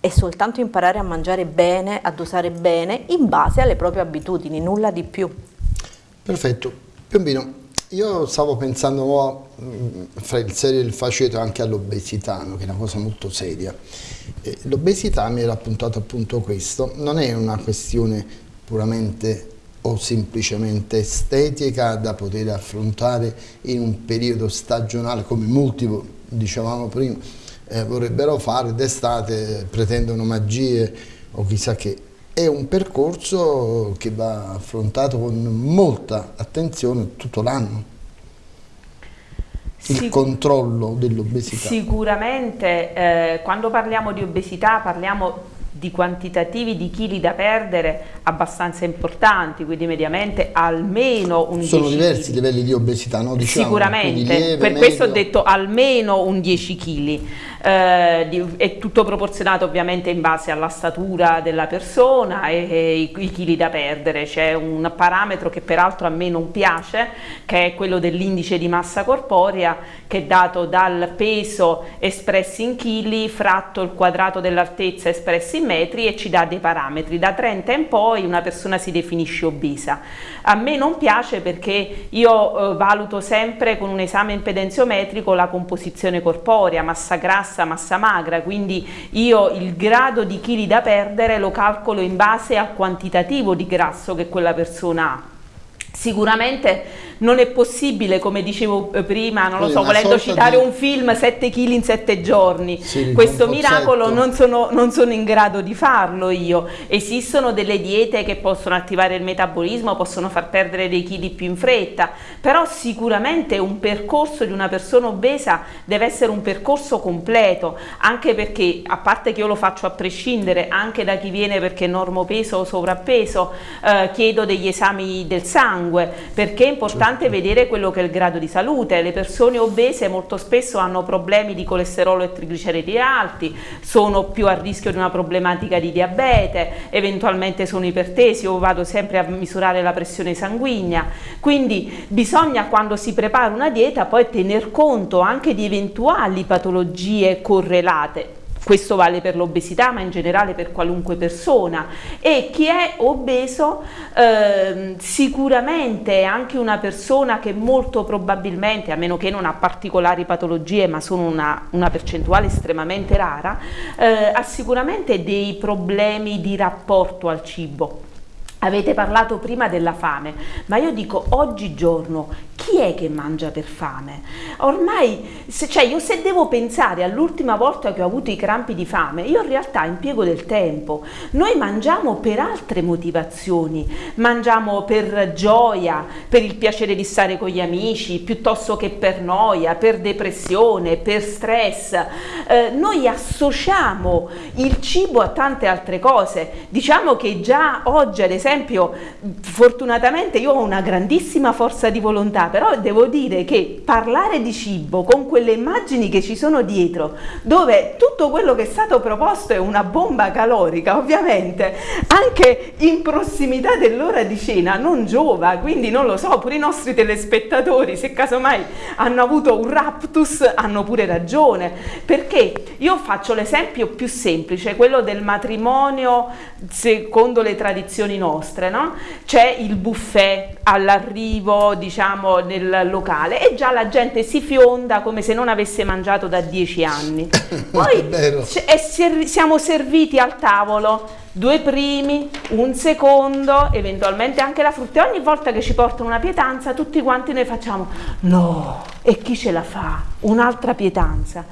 è soltanto imparare a mangiare bene, a dosare bene, in base alle proprie abitudini, nulla di più. Perfetto. Piombino, io stavo pensando oh, fra il serio e il faceto anche all'obesità, che è una cosa molto seria. L'obesità mi era appuntato appunto questo, non è una questione puramente o semplicemente estetica da poter affrontare in un periodo stagionale come molti dicevamo prima eh, vorrebbero fare d'estate, pretendono magie o chissà che è un percorso che va affrontato con molta attenzione tutto l'anno. Il controllo dell'obesità. Sicuramente eh, quando parliamo di obesità parliamo di quantitativi di chili da perdere abbastanza importanti, quindi mediamente almeno un Sono 10 diversi i livelli di obesità, no? Diciamo, Sicuramente, lieve, per medio. questo ho detto almeno un 10 kg. Eh, è tutto proporzionato ovviamente in base alla statura della persona e, e i, i chili da perdere. C'è un parametro che peraltro a me non piace, che è quello dell'indice di massa corporea, che è dato dal peso espressi in chili fratto il quadrato dell'altezza espressi in metri e ci dà dei parametri. Da 30 in poi una persona si definisce obesa. A me non piace perché io eh, valuto sempre con un esame impedenziometrico la composizione corporea, massa grassa, massa magra, quindi io il grado di chili da perdere lo calcolo in base al quantitativo di grasso che quella persona ha Sicuramente non è possibile, come dicevo eh, prima, non lo so, volendo citare di... un film, 7 kg in 7 giorni. Sì, Questo miracolo non sono, non sono, in grado di farlo io. Esistono delle diete che possono attivare il metabolismo, possono far perdere dei chili più in fretta, però sicuramente un percorso di una persona obesa deve essere un percorso completo, anche perché, a parte che io lo faccio a prescindere, anche da chi viene perché normopeso o sovrappeso, eh, chiedo degli esami del sangue, perché è importante importante vedere quello che è il grado di salute, le persone obese molto spesso hanno problemi di colesterolo e trigliceridi alti, sono più a rischio di una problematica di diabete, eventualmente sono ipertesi o vado sempre a misurare la pressione sanguigna, quindi bisogna quando si prepara una dieta poi tener conto anche di eventuali patologie correlate questo vale per l'obesità ma in generale per qualunque persona. E chi è obeso eh, sicuramente è anche una persona che molto probabilmente a meno che non ha particolari patologie ma sono una, una percentuale estremamente rara eh, ha sicuramente dei problemi di rapporto al cibo. Avete parlato prima della fame, ma io dico oggigiorno chi è che mangia per fame? Ormai, se, cioè io se devo pensare all'ultima volta che ho avuto i crampi di fame, io in realtà impiego del tempo. Noi mangiamo per altre motivazioni, mangiamo per gioia, per il piacere di stare con gli amici, piuttosto che per noia, per depressione, per stress. Eh, noi associamo il cibo a tante altre cose. Diciamo che già oggi, ad esempio, fortunatamente io ho una grandissima forza di volontà, però devo dire che parlare di cibo con quelle immagini che ci sono dietro, dove tutto quello che è stato proposto è una bomba calorica, ovviamente, anche in prossimità dell'ora di cena non giova, quindi non lo so, pure i nostri telespettatori, se casomai hanno avuto un raptus, hanno pure ragione, perché io faccio l'esempio più semplice, quello del matrimonio secondo le tradizioni nostre, no? C'è il buffet all'arrivo, diciamo, nel locale e già la gente si fionda come se non avesse mangiato da dieci anni. Poi ser siamo serviti al tavolo due primi, un secondo, eventualmente anche la frutta e ogni volta che ci portano una pietanza tutti quanti noi facciamo no, e chi ce la fa? Un'altra pietanza.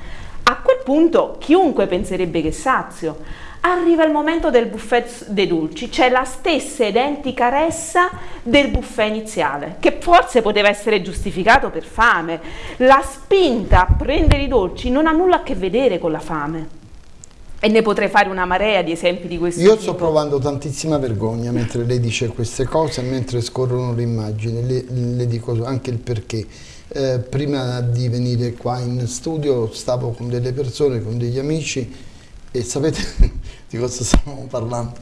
A quel punto chiunque penserebbe che sazio Arriva il momento del buffet dei dolci, c'è la stessa identica ressa del buffet iniziale, che forse poteva essere giustificato per fame. La spinta a prendere i dolci non ha nulla a che vedere con la fame. E ne potrei fare una marea di esempi di questo Io tipo. sto provando tantissima vergogna mentre lei dice queste cose, mentre scorrono le immagini, le, le dico anche il perché. Eh, prima di venire qua in studio stavo con delle persone, con degli amici e sapete di cosa stavamo parlando?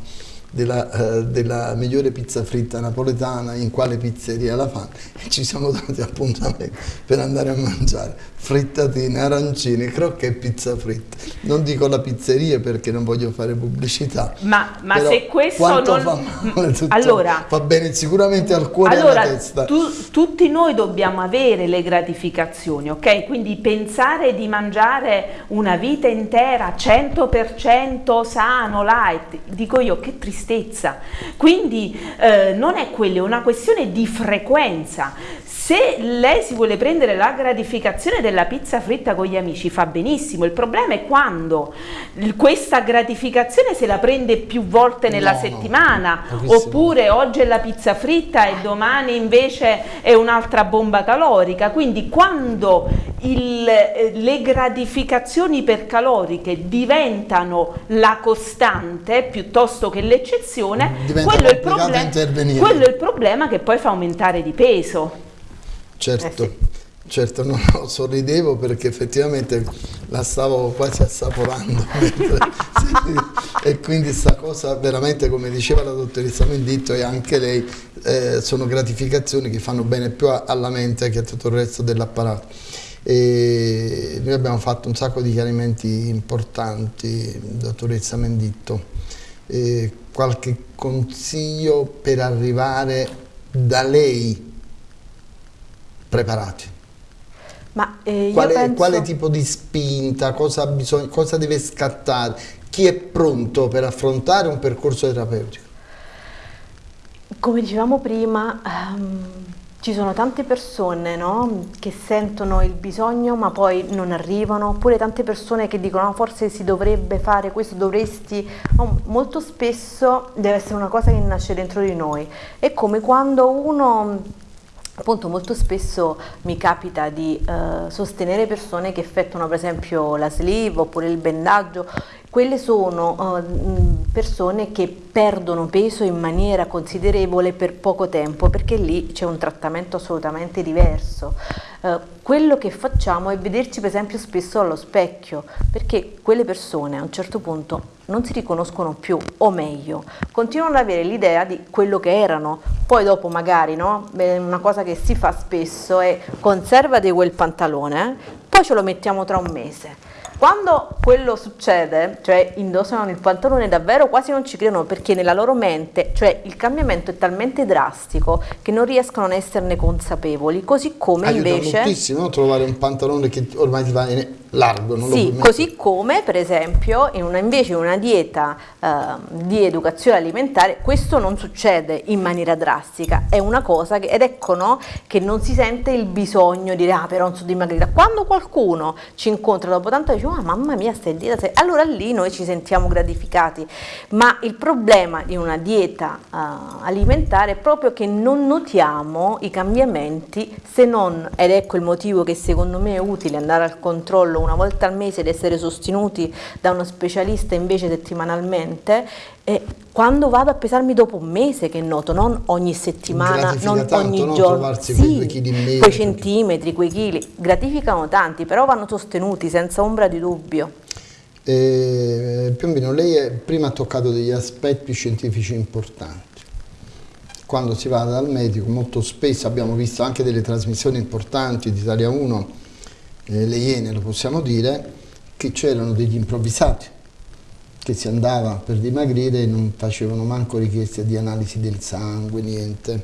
Della, uh, della, migliore pizza fritta napoletana, in quale pizzeria la fanno e ci siamo dati appuntamento per andare a mangiare frittatine, arancine, crocche e pizza fritta. Non dico la pizzeria perché non voglio fare pubblicità. Ma, ma se questo non... fa male tutto, allora, va bene sicuramente al cuore allora, e alla testa. Tu, tutti noi dobbiamo avere le gratificazioni, ok? Quindi pensare di mangiare una vita intera 100% sano, light, dico io che tristezza. Quindi eh, non è quello, è una questione di frequenza. Se lei si vuole prendere la gratificazione della pizza fritta con gli amici fa benissimo, il problema è quando questa gratificazione se la prende più volte nella no, settimana no, oppure oggi è la pizza fritta e domani invece è un'altra bomba calorica, quindi quando il, eh, le gratificazioni ipercaloriche diventano la costante piuttosto che l'eccezione, quello, quello è il problema che poi fa aumentare di peso. Certo, eh sì. certo, no, no, sorridevo perché effettivamente la stavo quasi assaporando e quindi questa cosa veramente come diceva la dottoressa Menditto e anche lei eh, sono gratificazioni che fanno bene più alla mente che a tutto il resto dell'apparato. E noi abbiamo fatto un sacco di chiarimenti importanti, dottoressa Menditto. E qualche consiglio per arrivare da lei preparati. Ma, eh, quale, penso... quale, tipo di spinta, cosa, bisogna, cosa deve scattare? Chi è pronto per affrontare un percorso terapeutico? come dicevamo prima, um, ci sono tante persone no, che sentono il bisogno ma poi non arrivano, oppure tante persone che dicono no, forse si dovrebbe fare questo, dovresti, no, molto spesso deve essere una cosa che nasce dentro di noi. È come quando uno Appunto molto spesso mi capita di eh, sostenere persone che effettuano per esempio la sleeve oppure il bendaggio quelle sono uh, persone che perdono peso in maniera considerevole per poco tempo perché lì c'è un trattamento assolutamente diverso. Uh, quello che facciamo è vederci per esempio spesso allo specchio perché quelle persone a un certo punto non si riconoscono più o meglio continuano ad avere l'idea di quello che erano poi dopo magari no? Una cosa che si fa spesso è conservati quel pantalone poi ce lo mettiamo tra un mese quando quello succede, cioè indossano il pantalone davvero quasi non ci credono perché nella loro mente, cioè il cambiamento è talmente drastico che non riescono ad esserne consapevoli, così come Aiuta invece... moltissimo trovare un pantalone che ormai ti va largo, non sì, così come per esempio in una, invece in una dieta uh, di educazione alimentare questo non succede in maniera drastica, è una cosa che, ed ecco no, che non si sente il bisogno di dire ah però non so dimagrire, quando qualcuno ci incontra dopo tanto dice ah mamma mia stai in dieta, allora lì noi ci sentiamo gratificati, ma il problema di una dieta uh, alimentare è proprio che non notiamo i cambiamenti se non, ed ecco il motivo che secondo me è utile andare al controllo una volta al mese ed essere sostenuti da uno specialista invece settimanalmente e quando vado a pesarmi dopo un mese che noto, non ogni settimana, non tanto, ogni no? giorno, sì, quei, quei centimetri, quei chili, gratificano tanti, però vanno sostenuti senza ombra di dubbio. Eh, Piombino, lei è, prima ha toccato degli aspetti scientifici importanti. Quando si va dal medico, molto spesso abbiamo visto anche delle trasmissioni importanti di Italia 1 eh, le Iene, lo possiamo dire, che c'erano degli improvvisati che si andava per dimagrire non facevano manco richieste di analisi del sangue, niente.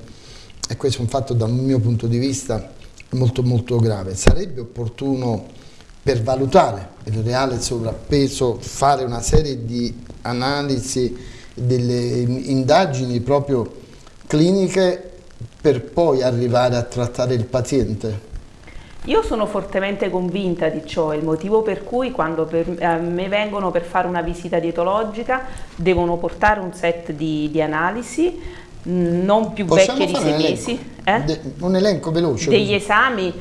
E questo è un fatto dal mio punto di vista molto molto grave. Sarebbe opportuno per valutare il reale sovrappeso fare una serie di analisi, delle indagini proprio cliniche per poi arrivare a trattare il paziente? Io sono fortemente convinta di ciò, è il motivo per cui quando per, eh, me vengono per fare una visita dietologica devono portare un set di, di analisi mm, non più Possiamo vecchie di sei mesi. Eh? un elenco veloce. Degli così. esami,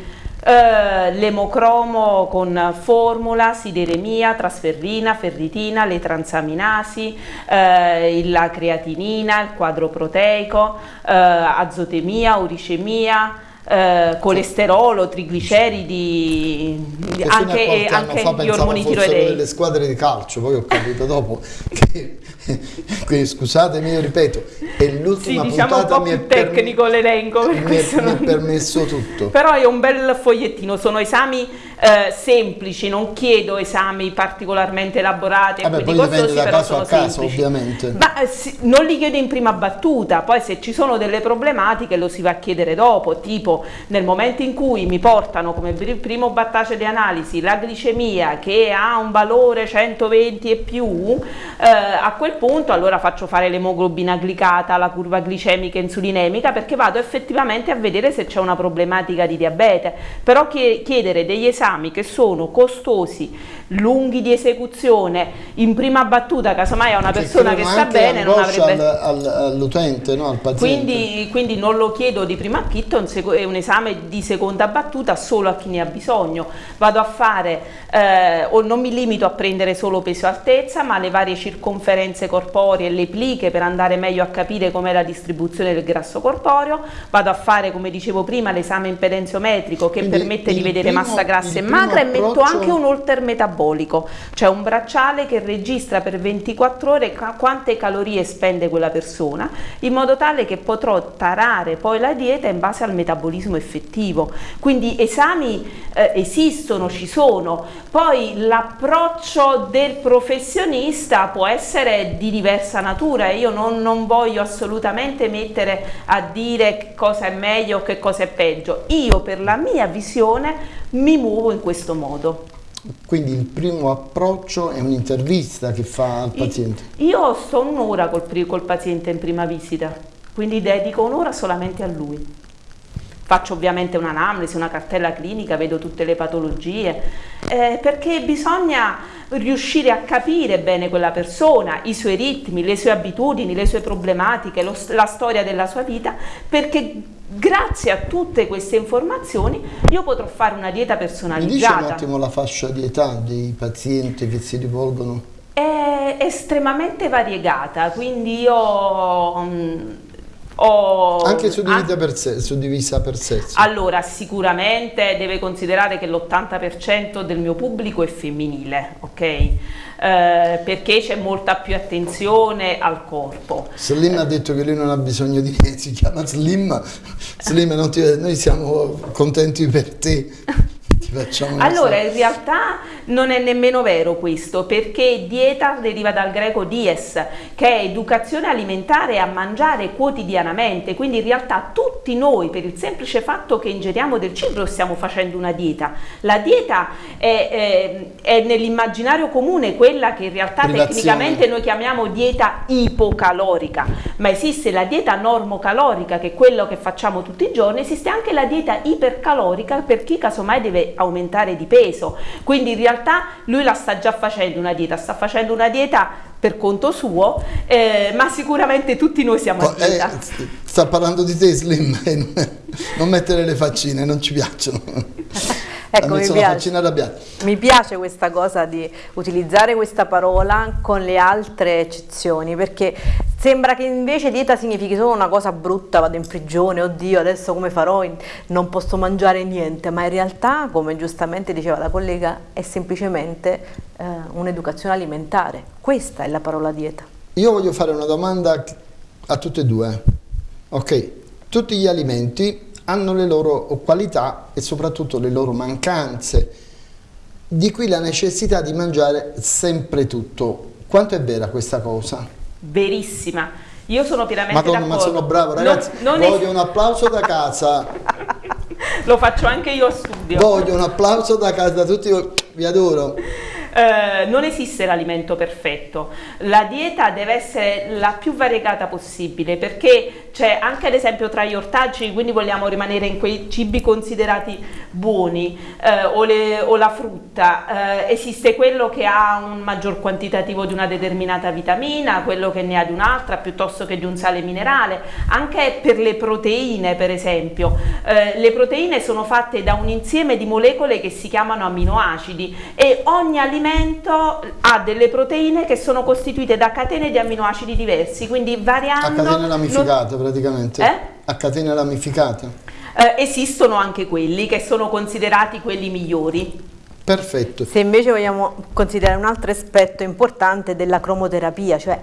eh, l'emocromo con formula, sideremia, trasferrina, ferritina, le transaminasi, eh, la creatinina, il quadro proteico, eh, azotemia, uricemia, eh, colesterolo, trigliceridi, anche, anche gli ormoni tiroidei. delle squadre di calcio, poi ho capito dopo che quindi scusatemi, io ripeto, è l'ultima sì, diciamo puntata un po' più tecnico l'elenco, mi, mi è permesso tutto. Però è un bel fogliettino, sono esami eh, semplici, non chiedo esami particolarmente elaborati Vabbè, poi costosi, da caso a caso semplici. ovviamente. Ma eh, sì, non li chiedo in prima battuta, poi se ci sono delle problematiche lo si va a chiedere dopo, tipo nel momento in cui mi portano come primo battace di analisi la glicemia che ha un valore 120 e più, eh, a quel punto allora faccio fare l'emoglobina glicata, la curva glicemica insulinemica perché vado effettivamente a vedere se c'è una problematica di diabete, però chiedere degli esami che sono costosi, lunghi di esecuzione, in prima battuta casomai a una persona che sta bene non avrebbe... Al, all'utente, no? al paziente. Quindi, quindi, non lo chiedo di prima acchitto, è un esame di seconda battuta solo a chi ne ha bisogno. Vado a fare, eh, o non mi limito a prendere solo peso altezza, ma le varie circonferenze corporee e le pliche per andare meglio a capire com'è la distribuzione del grasso corporeo. Vado a fare, come dicevo prima, l'esame impedenziometrico che quindi permette di vedere primo, massa grassa e magra approccio... e metto anche un holter metabolico metabolico, cioè un bracciale che registra per 24 ore quante calorie spende quella persona, in modo tale che potrò tarare poi la dieta in base al metabolismo effettivo. Quindi esami eh, esistono, ci sono, poi l'approccio del professionista può essere di diversa natura e io non, non voglio assolutamente mettere a dire che cosa è meglio o che cosa è peggio. Io per la mia visione mi muovo in questo modo. Quindi il primo approccio è un'intervista che fa al paziente? Io sto un'ora col, col, paziente in prima visita. quindi dedico un'ora solamente a lui. Faccio ovviamente un'anamnesi, una cartella clinica, vedo tutte le patologie, eh, perché bisogna riuscire a capire bene quella persona, i suoi ritmi, le sue abitudini, le sue problematiche, lo, la storia della sua vita, perché grazie a tutte queste informazioni io potrò fare una dieta personalizzata. Mi dice un attimo la fascia di età dei pazienti che si rivolgono? È estremamente variegata, quindi io... Mh, ho, anche suddivisa, per se, suddivisa per sesso? Allora, sicuramente deve considerare che l'80% del mio pubblico è femminile, ok? Eh, perché c'è molta più attenzione al corpo. Slim ha detto che lui non ha bisogno di niente, si chiama Slim. Slim, ti, noi siamo contenti per te. allora, in realtà non è nemmeno vero questo, perché dieta deriva dal greco dies, che è educazione alimentare a mangiare quotidianamente, quindi in realtà tutti noi, per il semplice fatto che ingeriamo del cibo, stiamo facendo una dieta. La dieta è, è, è nell'immaginario comune quella che in realtà Privazione. tecnicamente noi chiamiamo dieta ipocalorica, ma esiste la dieta normocalorica, che è quello che facciamo tutti i giorni, esiste anche la dieta ipercalorica per chi casomai deve aumentare di peso, quindi in realtà lui la sta già facendo una dieta, sta facendo una dieta per conto suo, eh, ma sicuramente tutti noi siamo a dieta. Eh, sta parlando di te Slim, non mettere le faccine, non ci piacciono. Ecco, mi piace, mi piace questa cosa di utilizzare questa parola con le altre eccezioni, perché sembra che invece dieta significhi solo una cosa brutta, vado in prigione, oddio adesso come farò, non posso mangiare niente, ma in realtà, come giustamente diceva la collega, è semplicemente eh, un'educazione alimentare. Questa è la parola dieta. Io voglio fare una domanda a tutte e due. Ok, tutti gli alimenti hanno le loro qualità e soprattutto le loro mancanze. Di qui la necessità di mangiare sempre tutto. Quanto è vera questa cosa? Verissima. Io sono pienamente d'accordo. ma sono bravo ragazzi. Non, non voglio un applauso da casa. Lo faccio anche io a studio. Voglio un applauso da casa da tutti, vi adoro. Eh, non esiste l'alimento perfetto, la dieta deve essere la più variegata possibile perché c'è anche ad esempio tra gli ortaggi, quindi vogliamo rimanere in quei cibi considerati buoni eh, o, le, o, la frutta, eh, esiste quello che ha un maggior quantitativo di una determinata vitamina, quello che ne ha di un'altra piuttosto che di un sale minerale, anche per le proteine per esempio, eh, le proteine sono fatte da un insieme di molecole che si chiamano aminoacidi e ogni alimento ha delle proteine che sono costituite da catene di amminoacidi diversi, quindi variando... A catene ramificate. Praticamente? Eh? A catene ramificate? Eh, esistono anche quelli che sono considerati quelli migliori. Perfetto. Se invece vogliamo considerare un altro aspetto importante della cromoterapia, cioè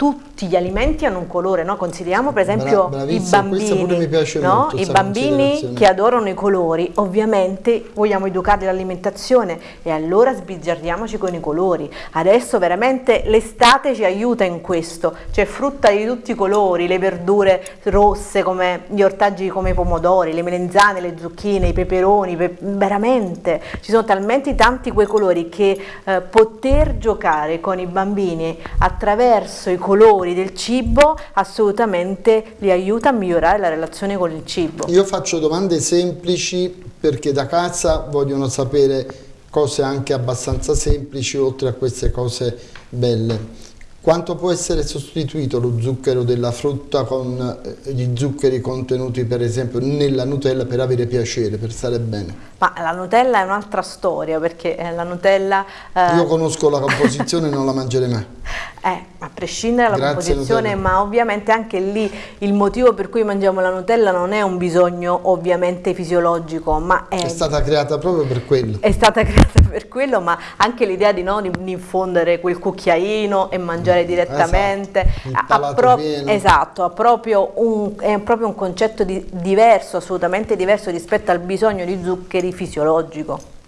tutti gli alimenti hanno un colore, no? consideriamo per esempio Bra i bambini, no? I bambini che adorano i colori, ovviamente vogliamo educarli all'alimentazione e allora sbizzarriamoci con i colori. Adesso veramente l'estate ci aiuta in questo, c'è frutta di tutti i colori, le verdure rosse come gli ortaggi come i pomodori, le melenzane, le zucchine, i peperoni, pe veramente ci sono talmente tanti quei colori che eh, poter giocare con i bambini attraverso i colori colori del cibo assolutamente li aiuta a migliorare la relazione con il cibo. Io faccio domande semplici perché da casa vogliono sapere cose anche abbastanza semplici oltre a queste cose belle. Quanto può essere sostituito lo zucchero della frutta con eh, gli zuccheri contenuti per esempio nella Nutella per avere piacere, per stare bene? Ma la Nutella è un'altra storia perché eh, la Nutella... Eh... Io conosco la composizione e non la mangerei mai. Eh, a prescindere dalla Grazie composizione, Nutella. ma ovviamente anche lì il motivo per cui mangiamo la Nutella non è un bisogno ovviamente fisiologico, ma è... È stata creata proprio per quello. È stata creata per quello, ma anche l'idea di, no, di, di infondere quel cucchiaino e mangiare direttamente. Esatto, ha pro esatto ha proprio un, è proprio un concetto di, diverso, assolutamente diverso rispetto al bisogno di zuccheri fisiologico.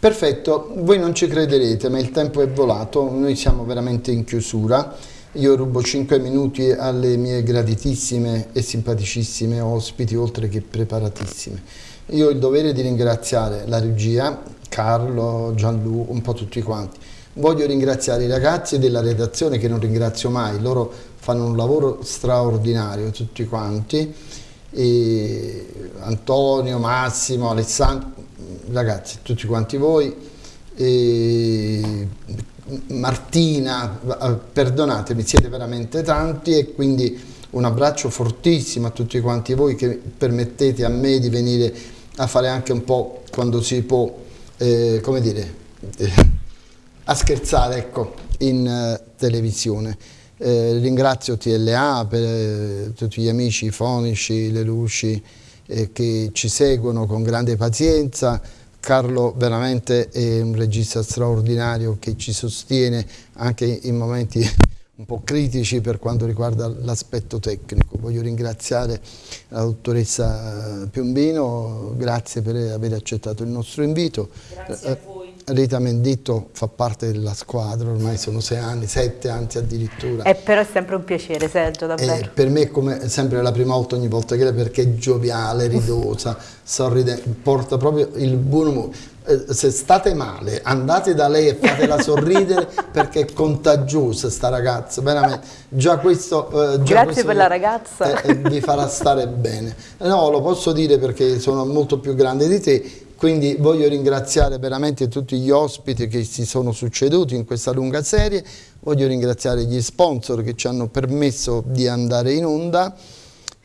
Perfetto, voi non ci crederete ma il tempo è volato, noi siamo veramente in chiusura, io rubo 5 minuti alle mie graditissime e simpaticissime ospiti oltre che preparatissime. Io ho il dovere di ringraziare la regia, Carlo, Gianlu, un po' tutti quanti. Voglio ringraziare i ragazzi della redazione che non ringrazio mai, loro fanno un lavoro straordinario tutti quanti, e Antonio, Massimo, Alessandro, ragazzi, tutti quanti voi, e Martina, perdonatemi, siete veramente tanti e quindi un abbraccio fortissimo a tutti quanti voi che permettete a me di venire a fare anche un po' quando si può, eh, come dire, eh, a scherzare ecco, in uh, televisione. Eh, ringrazio TLA per eh, tutti gli amici fonici, le luci eh, che ci seguono con grande pazienza. Carlo veramente è un regista straordinario che ci sostiene anche in momenti un po' critici per quanto riguarda l'aspetto tecnico. Voglio ringraziare la dottoressa Piombino, grazie per aver accettato il nostro invito. Grazie a voi. Rita Menditto fa parte della squadra, ormai sono sei anni, sette anzi addirittura. E però è sempre un piacere Sergio, davvero. E per me è come sempre la prima volta ogni volta che lei perché è gioviale, ridosa, sorridente, porta proprio il buon umore. Eh, se state male andate da lei e fatela sorridere perché è contagiosa sta ragazza, veramente. Già questo, eh, già Grazie questo per la ragazza. eh, vi farà stare bene. No, lo posso dire perché sono molto più grande di te quindi voglio ringraziare veramente tutti gli ospiti che si sono succeduti in questa lunga serie, voglio ringraziare gli sponsor che ci hanno permesso di andare in onda.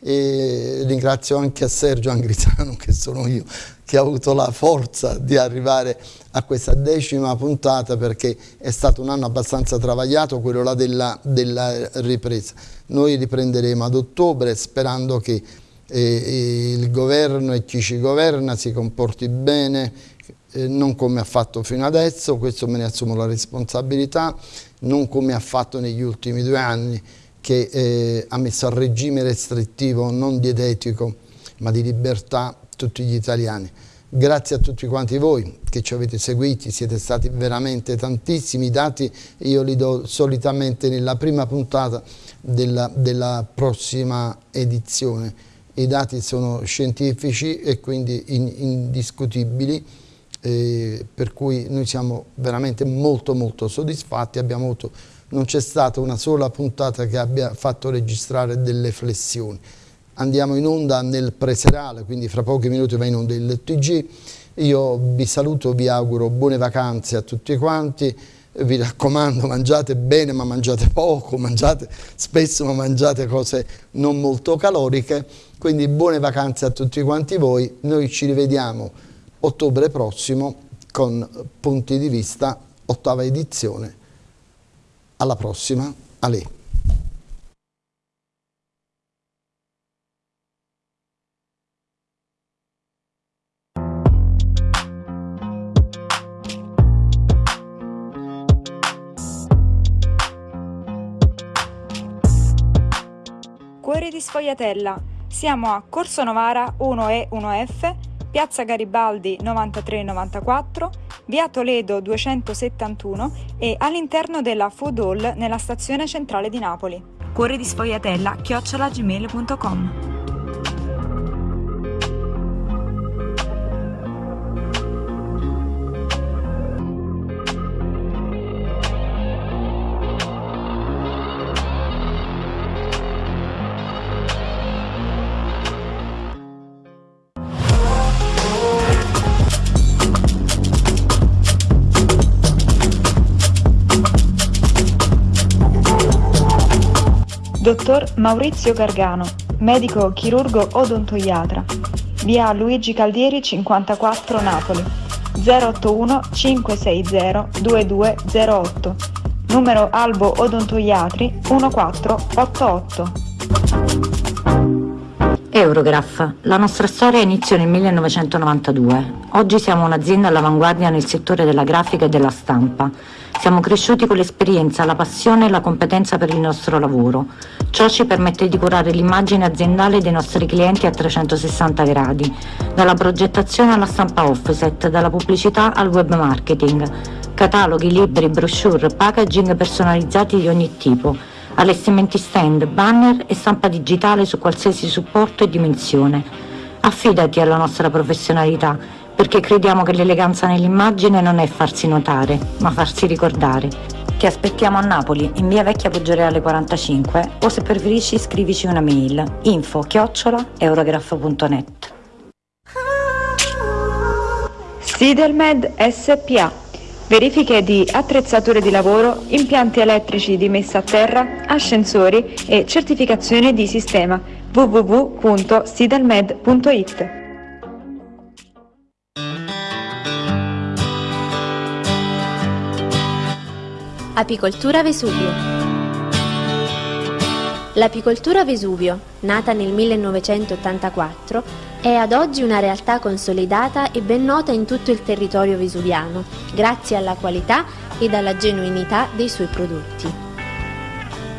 E ringrazio anche a Sergio Angrisano che sono io che ha avuto la forza di arrivare a questa decima puntata perché è stato un anno abbastanza travagliato quello là della, della ripresa. Noi riprenderemo ad ottobre sperando che il governo e chi ci governa si comporti bene, non come ha fatto fino adesso, questo me ne assumo la responsabilità, non come ha fatto negli ultimi due anni che eh, ha messo a regime restrittivo non dietetico ma di libertà tutti gli italiani. Grazie a tutti quanti voi che ci avete seguiti, siete stati veramente tantissimi, i dati io li do solitamente nella prima puntata della, della prossima edizione i dati sono scientifici e quindi indiscutibili, eh, per cui noi siamo veramente molto molto soddisfatti, avuto, non c'è stata una sola puntata che abbia fatto registrare delle flessioni. Andiamo in onda nel preserale, quindi fra pochi minuti va in onda il TG, io vi saluto, vi auguro buone vacanze a tutti quanti, vi raccomando mangiate bene ma mangiate poco, mangiate spesso ma mangiate cose non molto caloriche, quindi buone vacanze a tutti quanti voi, noi ci rivediamo ottobre prossimo con punti di vista, ottava edizione, alla prossima, a lei. Cuore di Sfogliatella. Siamo a Corso Novara 1E 1F, Piazza Garibaldi 9394, Via Toledo 271 e all'interno della Food Hall nella stazione centrale di Napoli. Cuore di Sfogliatella chiocciolagmail.com Dottor Maurizio Gargano, medico chirurgo odontoiatra, via Luigi Caldieri 54 Napoli, 081 560 2208, numero Albo Odontoiatri 1488. Eurograph. La nostra storia iniziò nel 1992. Oggi siamo un'azienda all'avanguardia nel settore della grafica e della stampa. Siamo cresciuti con l'esperienza, la passione e la competenza per il nostro lavoro. Ciò ci permette di curare l'immagine aziendale dei nostri clienti a 360 gradi, dalla progettazione alla stampa offset, dalla pubblicità al web marketing, cataloghi, libri, brochure, packaging personalizzati di ogni tipo, allestimenti stand, banner e stampa digitale su qualsiasi supporto e dimensione. Affidati alla nostra perché crediamo che l'eleganza nell'immagine non è farsi notare, ma farsi ricordare. Ti aspettiamo a Napoli, in via Vecchia Poggioreale 45 o se preferisci scrivici una mail info chiocciola eurograph.net. Sidelmed SPA. Verifiche di attrezzature di lavoro, impianti elettrici di messa a terra, ascensori e certificazione di sistema www.sidelmed.it. Apicoltura Vesuvio L'apicoltura Vesuvio, nata nel 1984, è ad oggi una realtà consolidata e ben nota in tutto il territorio vesuviano, grazie alla qualità ed alla genuinità dei suoi prodotti.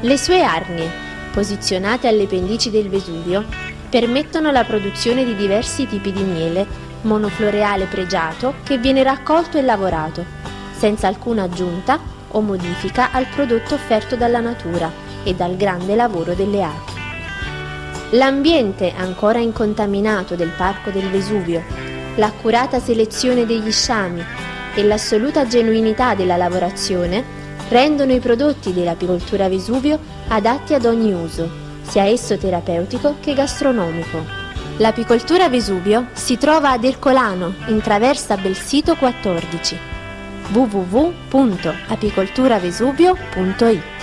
Le sue arnie, posizionate alle pendici del Vesuvio, permettono la produzione di diversi tipi di miele, monofloreale pregiato che viene raccolto e lavorato, senza alcuna aggiunta o modifica al prodotto offerto dalla natura e dal grande lavoro delle api. L'ambiente ancora incontaminato del Parco del Vesuvio, l'accurata selezione degli sciami e l'assoluta genuinità della lavorazione rendono i prodotti dell'apicoltura Vesuvio adatti ad ogni uso, sia esso terapeutico che gastronomico. L'apicoltura Vesuvio si trova ad Ercolano, in traversa Belsito 14 www.apicolturavesuvio.it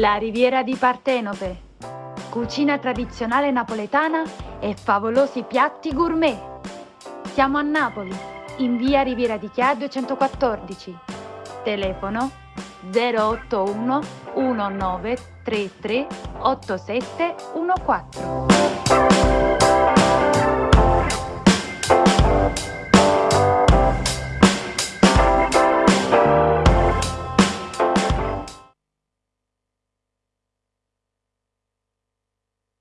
La riviera di Partenope. Cucina tradizionale napoletana e favolosi piatti gourmet. Siamo a Napoli, in via Riviera di Chia 214. Telefono 081 1933 8714.